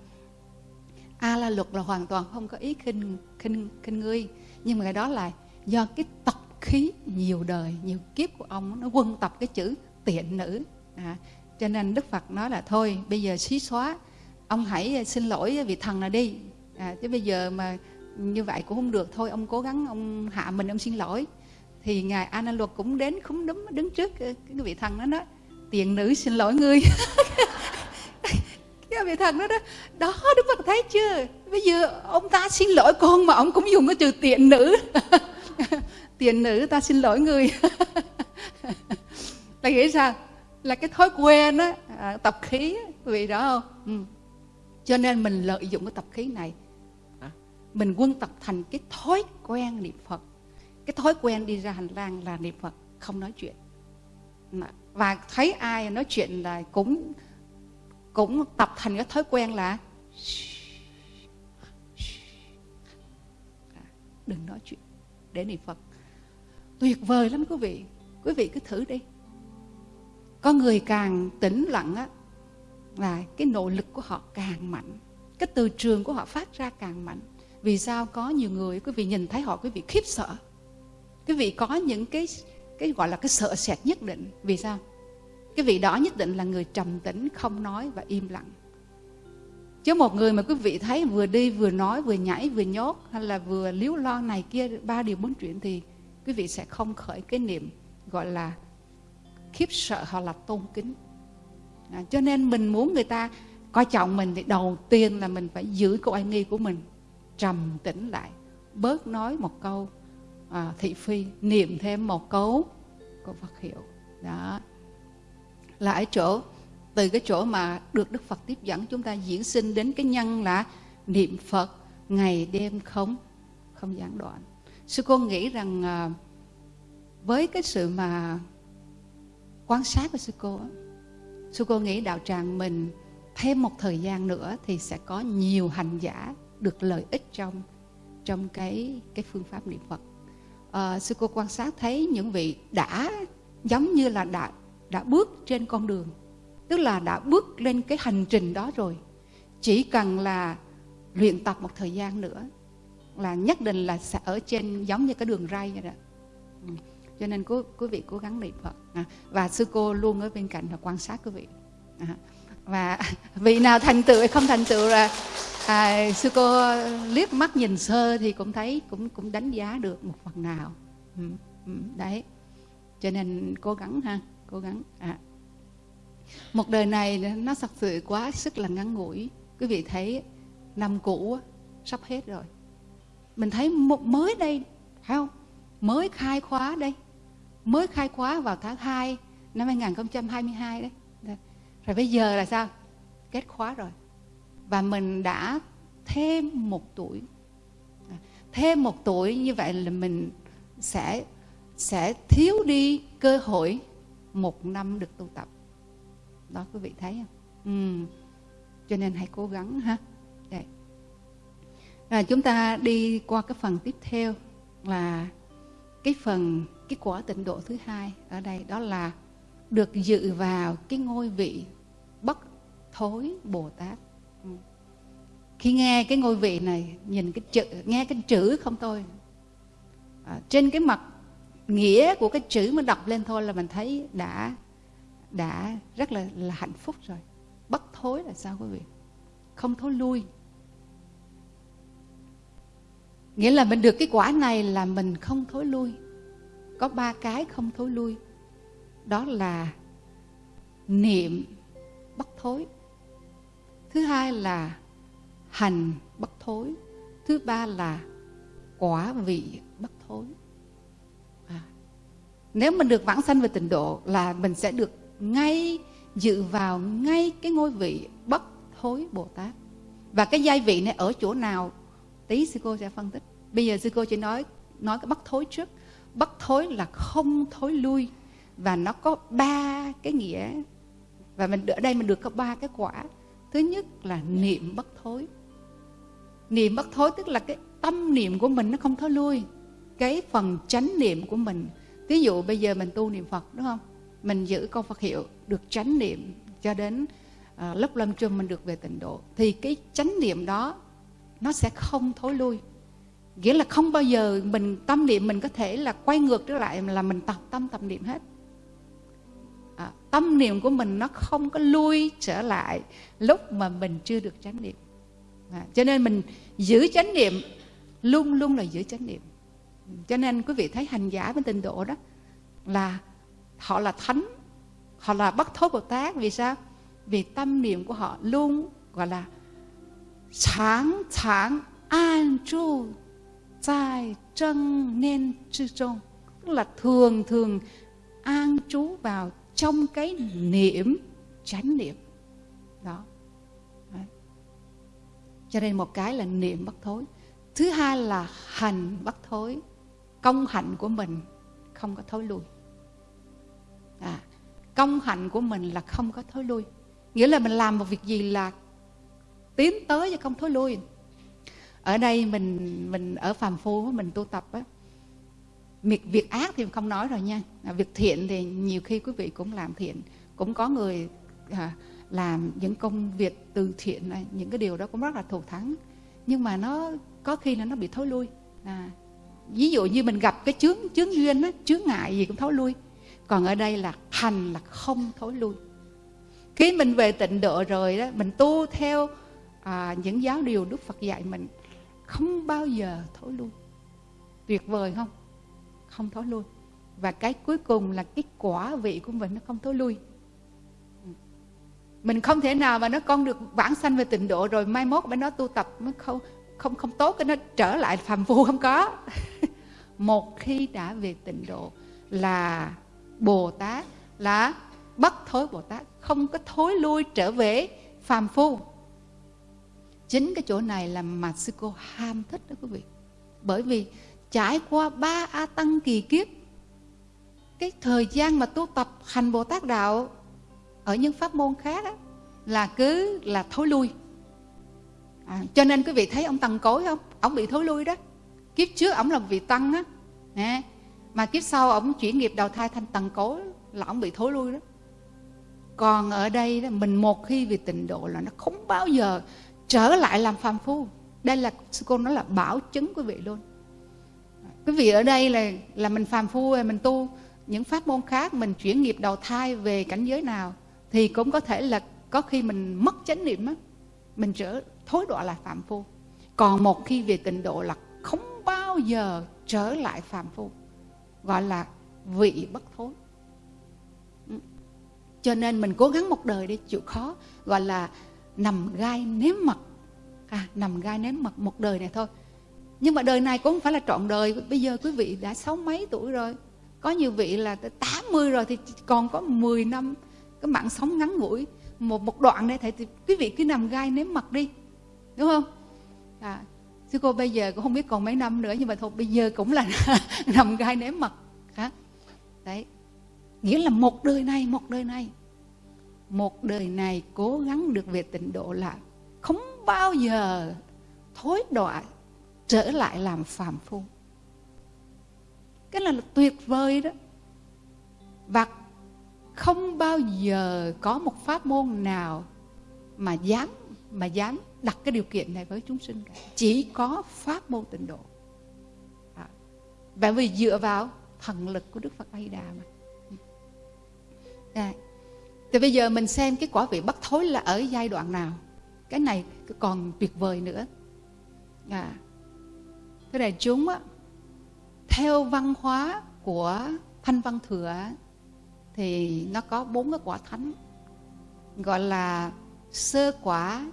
a la luật là hoàn toàn không có ý khinh khinh khinh ngươi. Nhưng mà cái đó là do cái tập khí nhiều đời nhiều kiếp của ông nó quân tập cái chữ tiện nữ. À, cho nên đức phật nói là thôi bây giờ xí xóa ông hãy ờ, xin lỗi ờ, vị thần nào đi. À, chứ bây giờ mà như vậy cũng không được. Thôi ông cố gắng ông hạ mình ông xin lỗi. Thì ngài a luật cũng đến không đúng đứng trước ờ, cái vị thần đó nói tiện nữ xin lỗi ngươi. Cái vị thần đó đó. Đó đức phật thấy chưa? Bây giờ ông ta xin lỗi con mà ông cũng dùng cái từ tiện nữ. Tiện nữ ta xin lỗi người là nghĩ sao? Là cái thói quen á à, tập khí vì đó không? Ừ cho nên mình lợi dụng cái tập khí này. Mình quân tập thành cái thói quen niệm phật. Cái thói quen đi ra hành lang là niệm phật không nói chuyện. Và thấy ai nói chuyện là cũng cũng tập thành cái thói quen là đừng nói chuyện để niệm phật. Tuyệt vời lắm quý vị. Quý vị cứ thử đi. Có người càng tĩnh lặng á là cái nội lực của họ càng mạnh, cái từ trường của họ phát ra càng mạnh. Vì sao có nhiều người, quý vị nhìn thấy họ, quý vị khiếp sợ. Quý vị có những cái cái gọi là cái sợ sệt nhất định. Vì sao? Cái vị đó nhất định là người trầm tĩnh, không nói và im lặng. Chứ một người mà quý vị thấy vừa đi, vừa nói, vừa nhảy, vừa nhốt hay là vừa liếu lo này kia, ba điều bốn chuyện thì quý vị sẽ không khởi cái niệm gọi là khiếp sợ hoặc là tôn kính à, cho nên mình muốn người ta coi trọng mình thì đầu tiên là mình phải giữ câu oai nghi của mình trầm tĩnh lại bớt nói một câu à, thị phi niệm thêm một câu của Phật hiệu. Đó. Là ở chỗ từ cái chỗ mà được Đức Phật tiếp dẫn chúng ta diễn sinh đến cái nhân là niệm Phật ngày đêm không không gián đoạn. Sư cô nghĩ rằng à, với cái sự mà quan sát của sư cô sư cô nghĩ đạo tràng mình thêm một thời gian nữa thì sẽ có nhiều hành giả được lợi ích trong trong cái cái phương pháp niệm Phật. À, sư cô quan sát thấy những vị đã giống như là đã đã bước trên con đường, tức là đã bước lên cái hành trình đó rồi. Chỉ cần là luyện tập một thời gian nữa là nhất định là sẽ ở trên giống như cái đường ray vậy đó. Ừ. Cho nên quý, quý vị cố gắng niệm Phật. À, và sư cô luôn ở bên cạnh và quan sát quý vị. À, và vị nào thành tựu hay không thành tựu là à, sư cô liếc mắt nhìn sơ thì cũng thấy cũng cũng đánh giá được một phần nào. Ừ, ừ, đấy. Cho nên cố gắng ha cố gắng. À. một đời này nó thật sự quá sức là ngắn ngủi. Quý vị thấy năm cũ sắp hết rồi. Mình thấy một mới đây phải không? Mới khai khóa đây mới khai khóa vào tháng 2 năm 2022 đấy. Rồi bây giờ là sao? Kết khóa rồi. Và mình đã thêm một tuổi. Thêm một tuổi như vậy là mình sẽ sẽ thiếu đi cơ hội một năm được tu tập. Đó, quý vị thấy không? Ừ. cho nên hãy cố gắng ha. Đây. Rồi chúng ta đi qua cái phần tiếp theo là cái phần cái quả tịnh độ thứ hai ở đây đó là được dự vào cái ngôi vị bất thối bồ tát. Ừ. Khi nghe cái ngôi vị này nhìn cái chữ nghe cái chữ không thôi. À, trên cái mặt nghĩa của cái chữ mà đọc lên thôi là mình thấy đã đã rất là là hạnh phúc rồi. Bất thối là sao quý vị? Không thối lui. Nghĩa là mình được cái quả này là mình không thối lui có ba cái không thối lui. Đó là niệm bất thối. Thứ hai là hành bất thối. Thứ ba là quả vị bất thối. À. nếu mình được vãng sanh về tịnh độ là mình sẽ được ngay, dự vào ngay cái ngôi vị bất thối bồ tát. Và cái giai vị này ở chỗ nào, tí sư cô sẽ phân tích. Bây giờ sư cô chỉ nói nói cái bất thối trước bất thối là không thối lui. Và nó có ba cái nghĩa. Và mình ở đây mình được có ba cái quả. Thứ nhất là niệm bất thối. Niệm bất thối tức là cái tâm niệm của mình nó không thối lui. Cái phần chánh niệm của mình. Ví dụ bây giờ mình tu niệm phật đúng không? Mình giữ câu phật hiệu được chánh niệm cho đến uh, lúc lâm chung mình được về tịnh độ. Thì cái chánh niệm đó nó sẽ không thối lui nghĩa là không bao giờ mình tâm niệm mình có thể là quay ngược trở lại là mình tập tâm tập niệm hết. À, tâm niệm của mình nó không có lui trở lại lúc mà mình chưa được chánh niệm. À, cho nên mình giữ chánh niệm luôn luôn là giữ chánh niệm. Cho nên quý vị thấy hành giả bên tịnh độ đó là họ là thánh họ là bất thối bồ tát. Vì sao? Vì tâm niệm của họ luôn gọi là sáng sáng an trụ tại chân nên chư trung tức là thường thường an trú vào trong cái niệm chánh niệm. Đó. Cho nên một cái là niệm bất thối. Thứ hai là hành bất thối. Công hạnh của mình không có thối lui. À, công hạnh của mình là không có thối lui. Nghĩa là mình làm một việc gì là tiến tới chứ không thối lui ở đây mình mình ở phàm phu mình tu tập á. Việc, việc ác thì không nói rồi nha. À, việc thiện thì nhiều khi quý vị cũng làm thiện. Cũng có người à, làm những công việc từ thiện này những cái điều đó cũng rất là thù thắng. Nhưng mà nó có khi là nó bị thối lui. À, ví dụ như mình gặp cái chướng chướng duyên á chướng ngại gì cũng thối lui. Còn ở đây là hành là không thối lui. Khi mình về tịnh độ rồi đó mình tu theo à, những giáo điều đức phật dạy mình không bao giờ thối lui. Tuyệt vời không? Không thối lui. Và cái cuối cùng là cái quả vị của mình nó không thối lui. Mình không thể nào mà nó con được vãng sanh về tịnh độ rồi mai mốt bên nó tu tập nó không không không tốt, cái nó trở lại phàm phu không có. Một khi đã về tịnh độ là bồ tát, là bất thối bồ tát, không có thối lui trở về phàm phu chính cái chỗ này là mà sư cô ham thích đó quý vị. Bởi vì trải qua ba a tăng kỳ kiếp cái thời gian mà tu tập hành bồ tát đạo ở những pháp môn khác đó, là cứ là thối lui. À, cho nên quý vị thấy ông tăng cối không? Ông bị thối lui đó. Kiếp trước ông là vị tăng á. Mà kiếp sau ông chuyển nghiệp đầu thai thành tăng cối là ông bị thối lui đó. Còn ở đây đó, mình một khi vì tịnh độ là nó không bao giờ trở lại làm phàm phu. Đây là sư cô nói là bảo chứng quý vị luôn. Quý vị ở đây là là mình phàm phu, mình tu. Những pháp môn khác mình chuyển nghiệp đầu thai về cảnh giới nào thì cũng có thể là có khi mình mất chánh niệm á, mình trở thối đọa lại phạm phu. Còn một khi về tịnh độ là không bao giờ trở lại phạm phu, gọi là vị bất thối. Ừ. Cho nên mình cố gắng một đời để chịu khó, gọi là nằm gai nếm mật. À, nằm gai nếm mật một đời này thôi. Nhưng mà đời này cũng không phải là trọn đời. Bây giờ quý vị đã sáu mấy tuổi rồi. Có nhiều vị là 80 rồi thì còn có 10 năm. Cái mạng sống ngắn ngủi. Một một đoạn đây. thầy thì quý vị cứ nằm gai nếm mặt đi. Đúng không? À, sư cô bây giờ cũng không biết còn mấy năm nữa nhưng mà thôi bây giờ cũng là nằm gai nếm mặt hả? Đấy. Nghĩa là một đời này một đời này một đời này cố gắng được về tịnh độ là không bao giờ thối đọa trở lại làm phàm phu. Cái là, là tuyệt vời đó. Và không bao giờ có một pháp môn nào mà dám mà dám đặt cái điều kiện này với chúng sinh cả. Chỉ có pháp môn tịnh độ. À, bởi vì dựa vào thần lực của đức phật a di đà mà. À, thì bây giờ mình xem cái quả vị bất thối là ở giai đoạn nào. Cái này còn tuyệt vời nữa. À, thế này chúng á theo văn hóa của thanh văn thừa thì nó có bốn cái quả thánh gọi là sơ quả.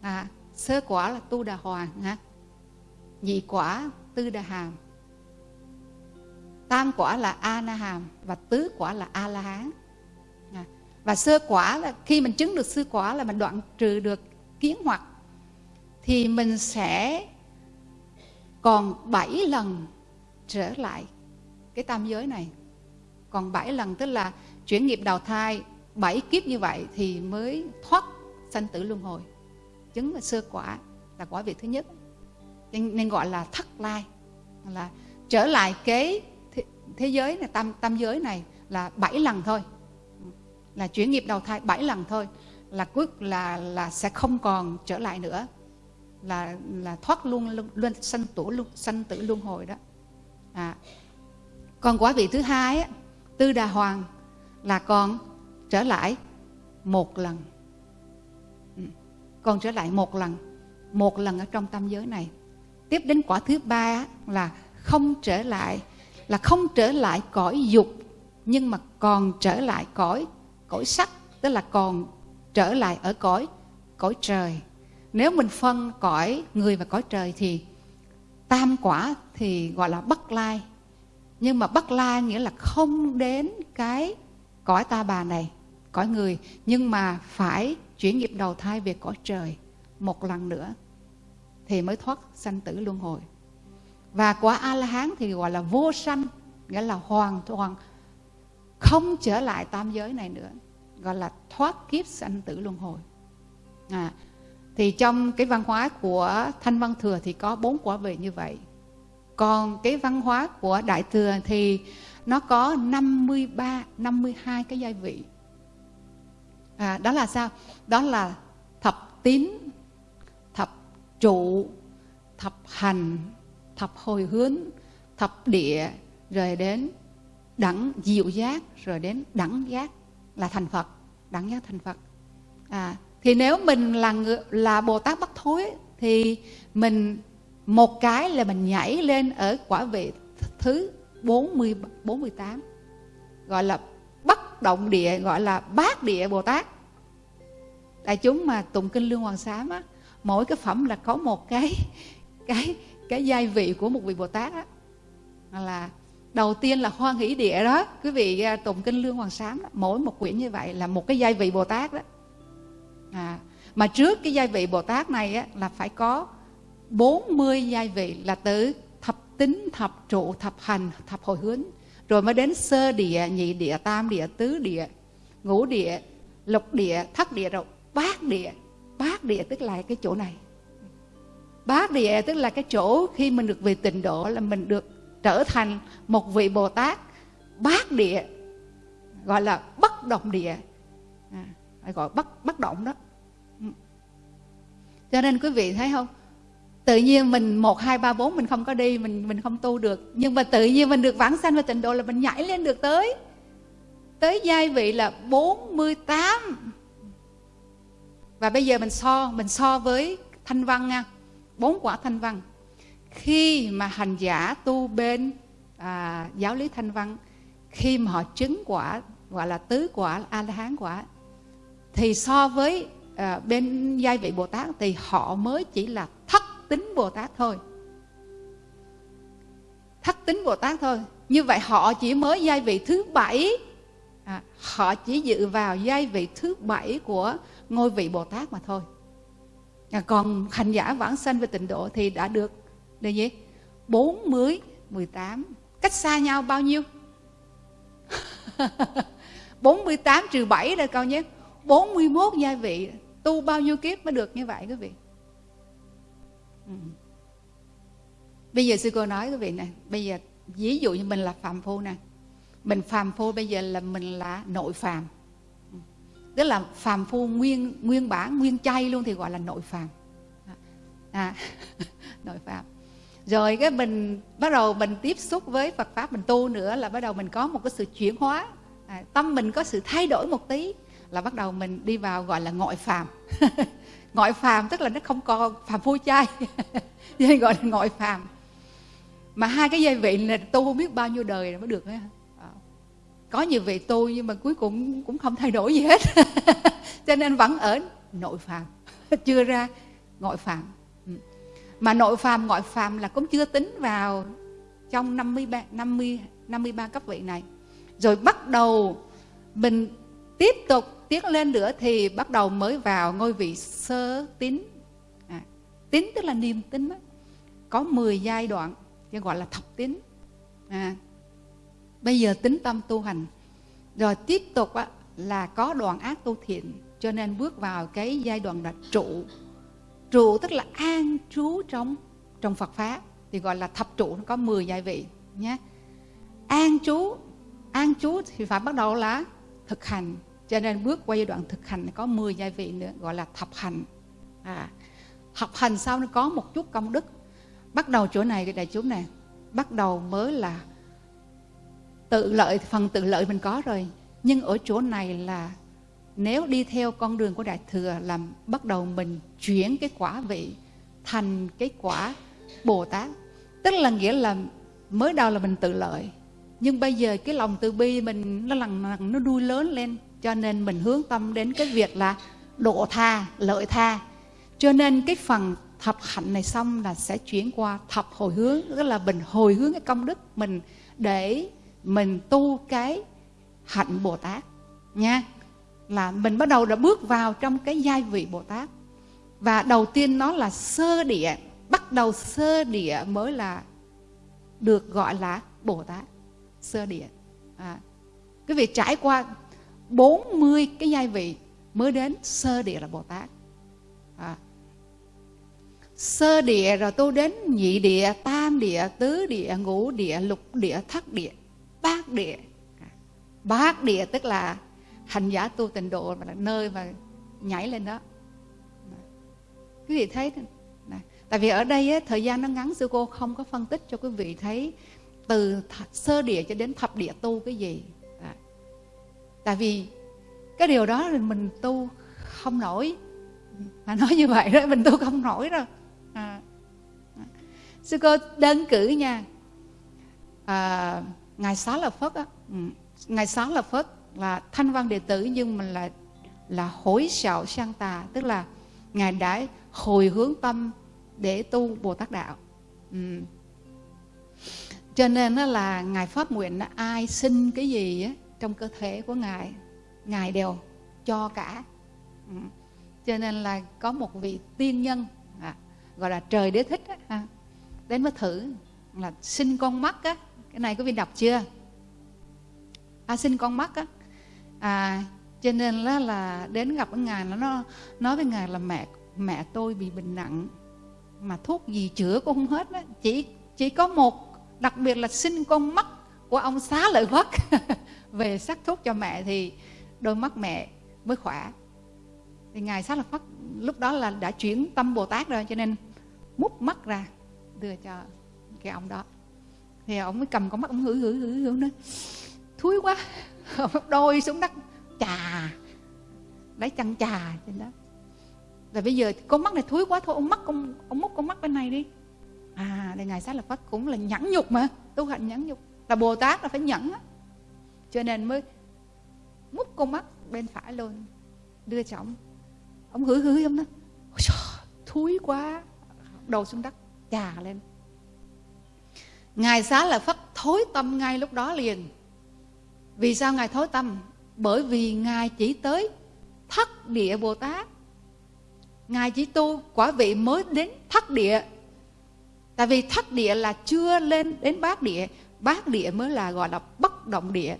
À, sơ quả là tu đà hoàng ha. Nhị quả tư đà hàm. Tam quả là a na hàm và tứ quả là a la hán và sơ quả là khi mình chứng được sơ quả là mình đoạn trừ được kiến hoặc thì mình sẽ còn bảy lần trở lại cái tam giới này. Còn bảy lần tức là chuyển nghiệp đào thai bảy kiếp như vậy thì mới thoát sanh tử luân hồi. Chứng là sơ quả là quả vị thứ nhất. Nên, nên gọi là thất lai. Là trở lại cái thế, thế giới này tam tam giới này là bảy lần thôi là chuyển nghiệp đầu thai bảy lần thôi là cuối là là sẽ không còn trở lại nữa là là thoát luôn luôn sanh tử luôn sanh tử luân hồi đó. À còn quả vị thứ hai á, tư đà hoàng là còn trở lại một lần. Ừ, còn trở lại một lần một lần ở trong tam giới này. Tiếp đến quả thứ ba là không trở lại là không trở lại cõi dục nhưng mà còn trở lại cõi cõi sắc, tức là còn trở lại ở cõi cõi trời. Nếu mình phân cõi người và cõi trời thì tam quả thì gọi là bất lai. Nhưng mà bất lai nghĩa là không đến cái cõi ta bà này, cõi người, nhưng mà phải chuyển nghiệp đầu thai về cõi trời một lần nữa thì mới thoát sanh tử luân hồi. Và quả a la hán thì gọi là vô sanh, nghĩa là hoàn toàn không trở lại tam giới này nữa gọi là thoát kiếp sanh tử luân hồi à, thì trong cái văn hóa của thanh văn thừa thì có bốn quả vị như vậy còn cái văn hóa của Đại Thừa thì nó có 53, 52 cái gia vị. À, đó là sao? Đó là thập tín, thập trụ, thập hành, thập hồi hướng, thập địa, rồi đến đẳng diệu giác, rồi đến đẳng giác là thành Phật, đẳng giác thành Phật. À, thì nếu mình là người, là Bồ Tát Bất Thối thì mình một cái là mình nhảy lên ở quả vị thứ 40 48 gọi là bất động địa gọi là bát địa Bồ Tát đại chúng mà tụng kinh lương hoàng sám á mỗi cái phẩm là có một cái cái cái giai vị của một vị bồ tát á là đầu tiên là hoan nghĩ địa đó. Quý vị à, tụng kinh lương hoàng sám đó, mỗi một quyển như vậy là một cái giai vị bồ tát đó. À, mà trước cái giai vị bồ tát này á, là phải có 40 giai vị là từ thập tính thập trụ thập hành thập hồi hướng. Rồi mới đến sơ địa nhị địa tam địa tứ địa ngũ địa lục địa thất địa rồi bát địa. Bát địa tức là cái chỗ này. Bát địa tức là cái chỗ khi mình được về tịnh độ là mình được trở thành một vị bồ tát bát địa gọi là bất động địa. À, gọi bất bất động đó. Ừ. Cho nên quý vị thấy không? Tự nhiên mình một hai ba bốn mình không có đi mình mình không tu được. Nhưng mà tự nhiên mình được vãng sanh và tịnh độ là mình nhảy lên được tới tới giai vị là 48 và bây giờ mình so mình so với thanh văn nha. Bốn quả thanh văn khi mà hành giả tu bên à, giáo lý thanh văn khi mà họ chứng quả gọi là tứ quả a la hán quả thì so với à, bên giai vị bồ tát thì họ mới chỉ là thất tính bồ tát thôi. Thất tính bồ tát thôi. Như vậy họ chỉ mới giai vị thứ bảy. À, họ chỉ dự vào giai vị thứ bảy của ngôi vị Bồ Tát mà thôi. À, còn hành giả vãng sanh về tịnh độ thì đã được là gì? 40, 18. Cách xa nhau bao nhiêu? 48 trừ 7 là câu nhé. 41 gia vị. Tu bao nhiêu kiếp mới được như vậy quý vị? Ừ. Bây giờ sư cô nói quý vị nè. Bây giờ ví dụ như mình là phàm phu nè. Mình phàm phu bây giờ là mình là nội phàm ừ. tức là phàm phu nguyên nguyên bản nguyên chay luôn thì gọi là nội phàm à, à. nội phàm rồi cái mình bắt đầu mình tiếp xúc với Phật pháp mình tu nữa là bắt đầu mình có một cái sự chuyển hóa. À, tâm mình có sự thay đổi một tí là bắt đầu mình đi vào gọi là ngoại phàm. Ngoại phàm tức là nó không còn phàm phu chay vậy gọi là ngoại phàm. Mà hai cái dây vị là tu không biết bao nhiêu đời mới được ấy ờ. có nhiều vị tu nhưng mà cuối cùng cũng không thay đổi gì hết. Cho nên vẫn ở nội phàm chưa ra ngoại phàm mà nội phàm ngoại phàm là cũng chưa tính vào trong 53 50 53 cấp vị này. Rồi bắt đầu mình tiếp tục tiến lên nữa thì bắt đầu mới vào ngôi vị sơ tín. À, tín tức là niềm tin đó. có 10 giai đoạn gọi là thập tín. À, bây giờ tính tâm tu hành. Rồi tiếp tục á, là có đoạn ác tu thiện cho nên bước vào cái giai đoạn là trụ trụ tức là an trú trong trong Phật pháp thì gọi là thập trụ nó có 10 giai vị nhé. An trú an trú thì phải bắt đầu là thực hành cho nên bước qua giai đoạn thực hành có 10 giai vị nữa gọi là thập hành. À, học hành sau nó có một chút công đức. Bắt đầu chỗ này đại chúng này bắt đầu mới là tự lợi phần tự lợi mình có rồi. Nhưng ở chỗ này là nếu đi theo con đường của đại thừa làm bắt đầu mình chuyển cái quả vị thành cái quả bồ tát, tức là nghĩa là mới đầu là mình tự lợi, nhưng bây giờ cái lòng từ bi mình nó lần lần nó nuôi lớn lên, cho nên mình hướng tâm đến cái việc là độ tha, lợi tha. Cho nên cái phần thập hạnh này xong là sẽ chuyển qua thập hồi hướng, tức là mình hồi hướng cái công đức mình để mình tu cái hạnh Bồ Tát nha là mình bắt đầu đã bước vào trong cái giai vị Bồ Tát. Và đầu tiên nó là sơ địa bắt đầu sơ địa mới là được gọi là Bồ Tát. Sơ địa. À, cái việc trải qua 40 cái giai vị mới đến sơ địa là Bồ Tát. À, sơ địa rồi tôi đến nhị địa tam địa tứ địa ngũ địa lục địa thất địa bát địa. À, bát địa tức là hành giả tu tịnh độ và là nơi mà nhảy lên đó. Quý vị thấy này. tại vì ở đây ấy, thời gian nó ngắn sư cô không có phân tích cho quý vị thấy từ sơ địa cho đến thập địa tu cái gì. À. tại vì cái điều đó thì mình tu không nổi. Mà nói như vậy đó mình tu không nổi rồi, à. sư cô đơn cử nha. À, ngài xá là phất á. Ừ, ngài xá lợi phất là thanh văn đệ tử nhưng mà là là hối sạo sang tà tức là ngài đã hồi hướng tâm để tu bồ tát đạo ừ. cho nên đó là ngài phát nguyện ai xin cái gì á, trong cơ thể của ngài ngài đều cho cả ừ. cho nên là có một vị tiên nhân à, gọi là trời đế thích á, à, đến mới thử là xin con mắt á cái này có vị đọc chưa à, xin con mắt á à cho nên là, là đến gặp với ngài nó nói với ngài là mẹ mẹ tôi bị bệnh nặng mà thuốc gì chữa cũng không hết đó. chỉ chỉ có một đặc biệt là xin con mắt của ông xá lợi phất về sắc thuốc cho mẹ thì đôi mắt mẹ mới khỏe. Thì ngài xá lợi phất lúc đó là đã chuyển tâm bồ tát rồi cho nên múc mắt ra đưa cho cái ông đó. Thì ông mới cầm con mắt ông hử hử hử hử nữa thúi quá. đôi xuống đất, chà, lấy chân chà trên đó. Rồi bây giờ con mắt này thúi quá, thôi ông mắt ông ông múc con mắt bên này đi. À đây ngài sát là phất cũng là nhẫn nhục mà, tu hành nhẫn nhục. Là bồ tát là phải nhẫn á. Cho nên mới múc con mắt bên phải luôn đưa cho ông. Ông hử hử ông đó thúi quá. Đầu xuống đất, chà lên. Ngài xá lợi phất thối tâm ngay lúc đó liền vì sao ngài thối tâm? Bởi vì ngài chỉ tới thất địa bồ tát. Ngài chỉ tu quả vị mới đến thất địa. Tại vì thất địa là chưa lên đến bát địa. Bát địa mới là gọi là bất động địa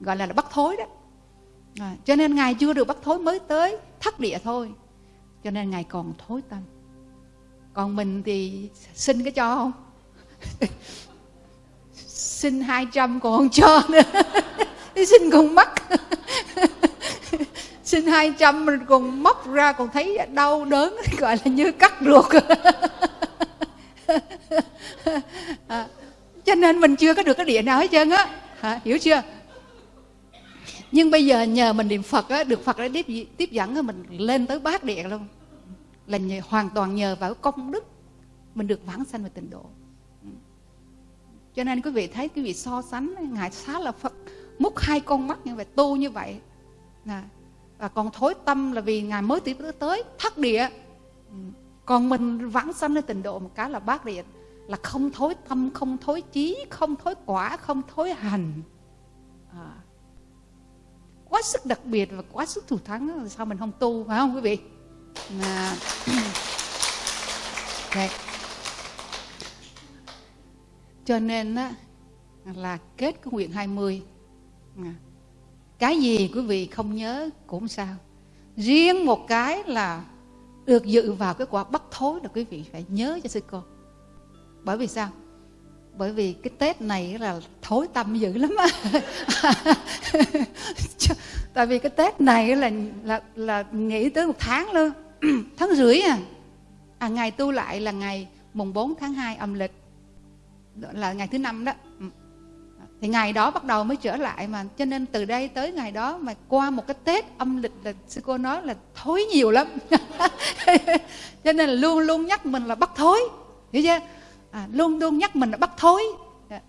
gọi là, là bất thối đó. À, cho nên ngài chưa được bất thối mới tới thất địa thôi. Cho nên ngài còn thối tâm. Còn mình thì xin cái cho không? Xin hai trăm còn không cho nữa. xin con mắt xin hai trăm mình còn móc ra còn thấy đau đớn gọi là như cắt ruột. À, cho nên mình chưa có được cái địa nào hết trơn á. À, hiểu chưa? Nhưng bây giờ nhờ mình niệm phật á được phật đã tiếp tiếp dẫn mình lên tới bát địa luôn. Là nhờ, hoàn toàn nhờ vào công đức mình được vãng sanh về tịnh độ. Cho nên quý vị thấy quý vị so sánh ngài xá là phật múc hai con mắt như vậy tu như vậy à, và còn thối tâm là vì ngài mới tiếp tới thất địa ừ, còn mình vãng sanh lên tình độ một cái là bát địa là không thối tâm không thối chí không thối quả không thối hành à, quá sức đặc biệt và quá sức thủ thắng sao mình không tu phải không quý vị à, Đấy. cho nên á, là kết cái nguyện 20 mươi. Dạ. cái gì quý vị không nhớ cũng sao. Riêng một cái là được dự vào cái quả bắt thối là quý vị phải nhớ cho sư cô. Bởi vì sao? Bởi vì cái tết này là thối tâm dữ lắm á. Tại vì cái tết này là là là nghĩ tới một tháng luôn. Tháng rưỡi à. À ngày tu lại là ngày mùng 4 tháng 2 âm lịch. Là ngày thứ năm đó. Ừ thì ngày đó bắt đầu mới trở lại mà. Cho nên từ đây tới ngày đó mà qua một cái tết âm lịch là sư cô nói là thối nhiều lắm. Cho nên là luôn luôn nhắc mình là bắt thối. Hiểu chưa? À, luôn luôn nhắc mình là bắt thối.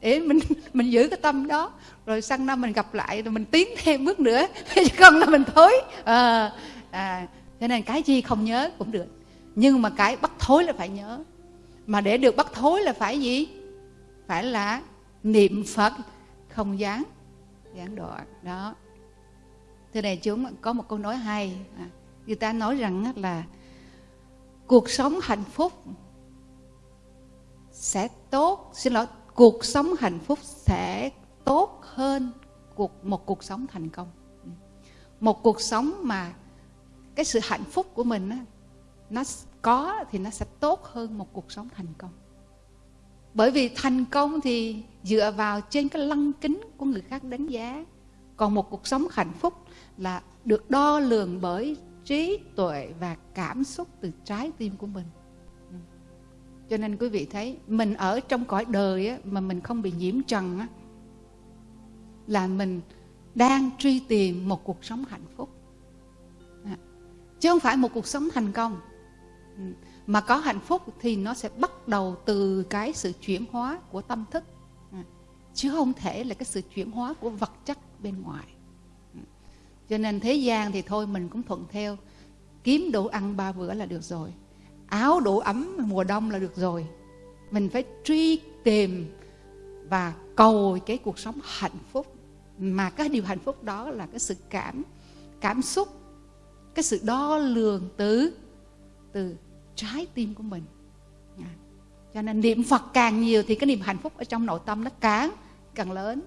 Để mình mình giữ cái tâm đó. Rồi sang năm mình gặp lại rồi mình tiến thêm bước nữa. Chứ không là mình thối. À, à, cho nên cái gì không nhớ cũng được. Nhưng mà cái bắt thối là phải nhớ. Mà để được bắt thối là phải gì? Phải là niệm phật không gián gián đoạn đó. Thế này chúng có một câu nói hay. À, người ta nói rằng là cuộc sống hạnh phúc sẽ tốt. Xin lỗi cuộc sống hạnh phúc sẽ tốt hơn cuộc một cuộc sống thành công. Ừ. Một cuộc sống mà cái sự hạnh phúc của mình á, nó có thì nó sẽ tốt hơn một cuộc sống thành công bởi vì thành công thì dựa vào trên cái lăng kính của người khác đánh giá. Còn một cuộc sống hạnh phúc là được đo lường bởi trí tuệ và cảm xúc từ trái tim của mình. Cho nên quý vị thấy mình ở trong cõi đời á, mà mình không bị nhiễm trần á, là mình đang truy tìm một cuộc sống hạnh phúc. À, chứ không phải một cuộc sống thành công. Ừ mà có hạnh phúc thì nó sẽ bắt đầu từ cái sự chuyển hóa của tâm thức. Ừ. Chứ không thể là cái sự chuyển hóa của vật chất bên ngoài. Ừ. Cho nên thế gian thì thôi mình cũng thuận theo. Kiếm đủ ăn ba bữa là được rồi. Áo đủ ấm mùa đông là được rồi. Mình phải truy tìm và cầu cái cuộc sống hạnh phúc. Mà cái điều hạnh phúc đó là cái sự cảm cảm xúc, cái sự đo lường từ từ trái tim của mình à. cho nên niệm phật càng nhiều thì cái niềm hạnh phúc ở trong nội tâm nó càng càng lớn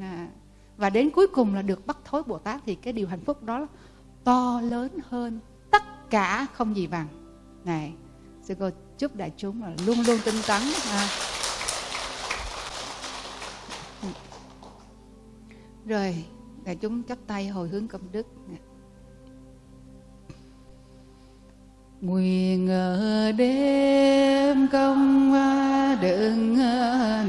à. và đến cuối cùng là được bắt thối bồ tát thì cái điều hạnh phúc đó to lớn hơn tất cả không gì bằng này, sư cô chúc đại chúng là luôn luôn tinh tấn à. rồi, đại chúng chắp tay hồi hướng công đức nguyện ở đêm công đừng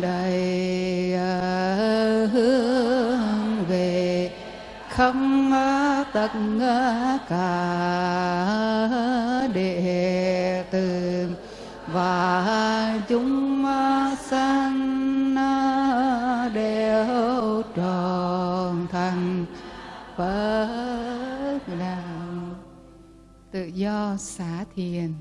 đầy ờ, hướng về không tất cả đệ tử và chúng sanh đều tròn do xả thiền.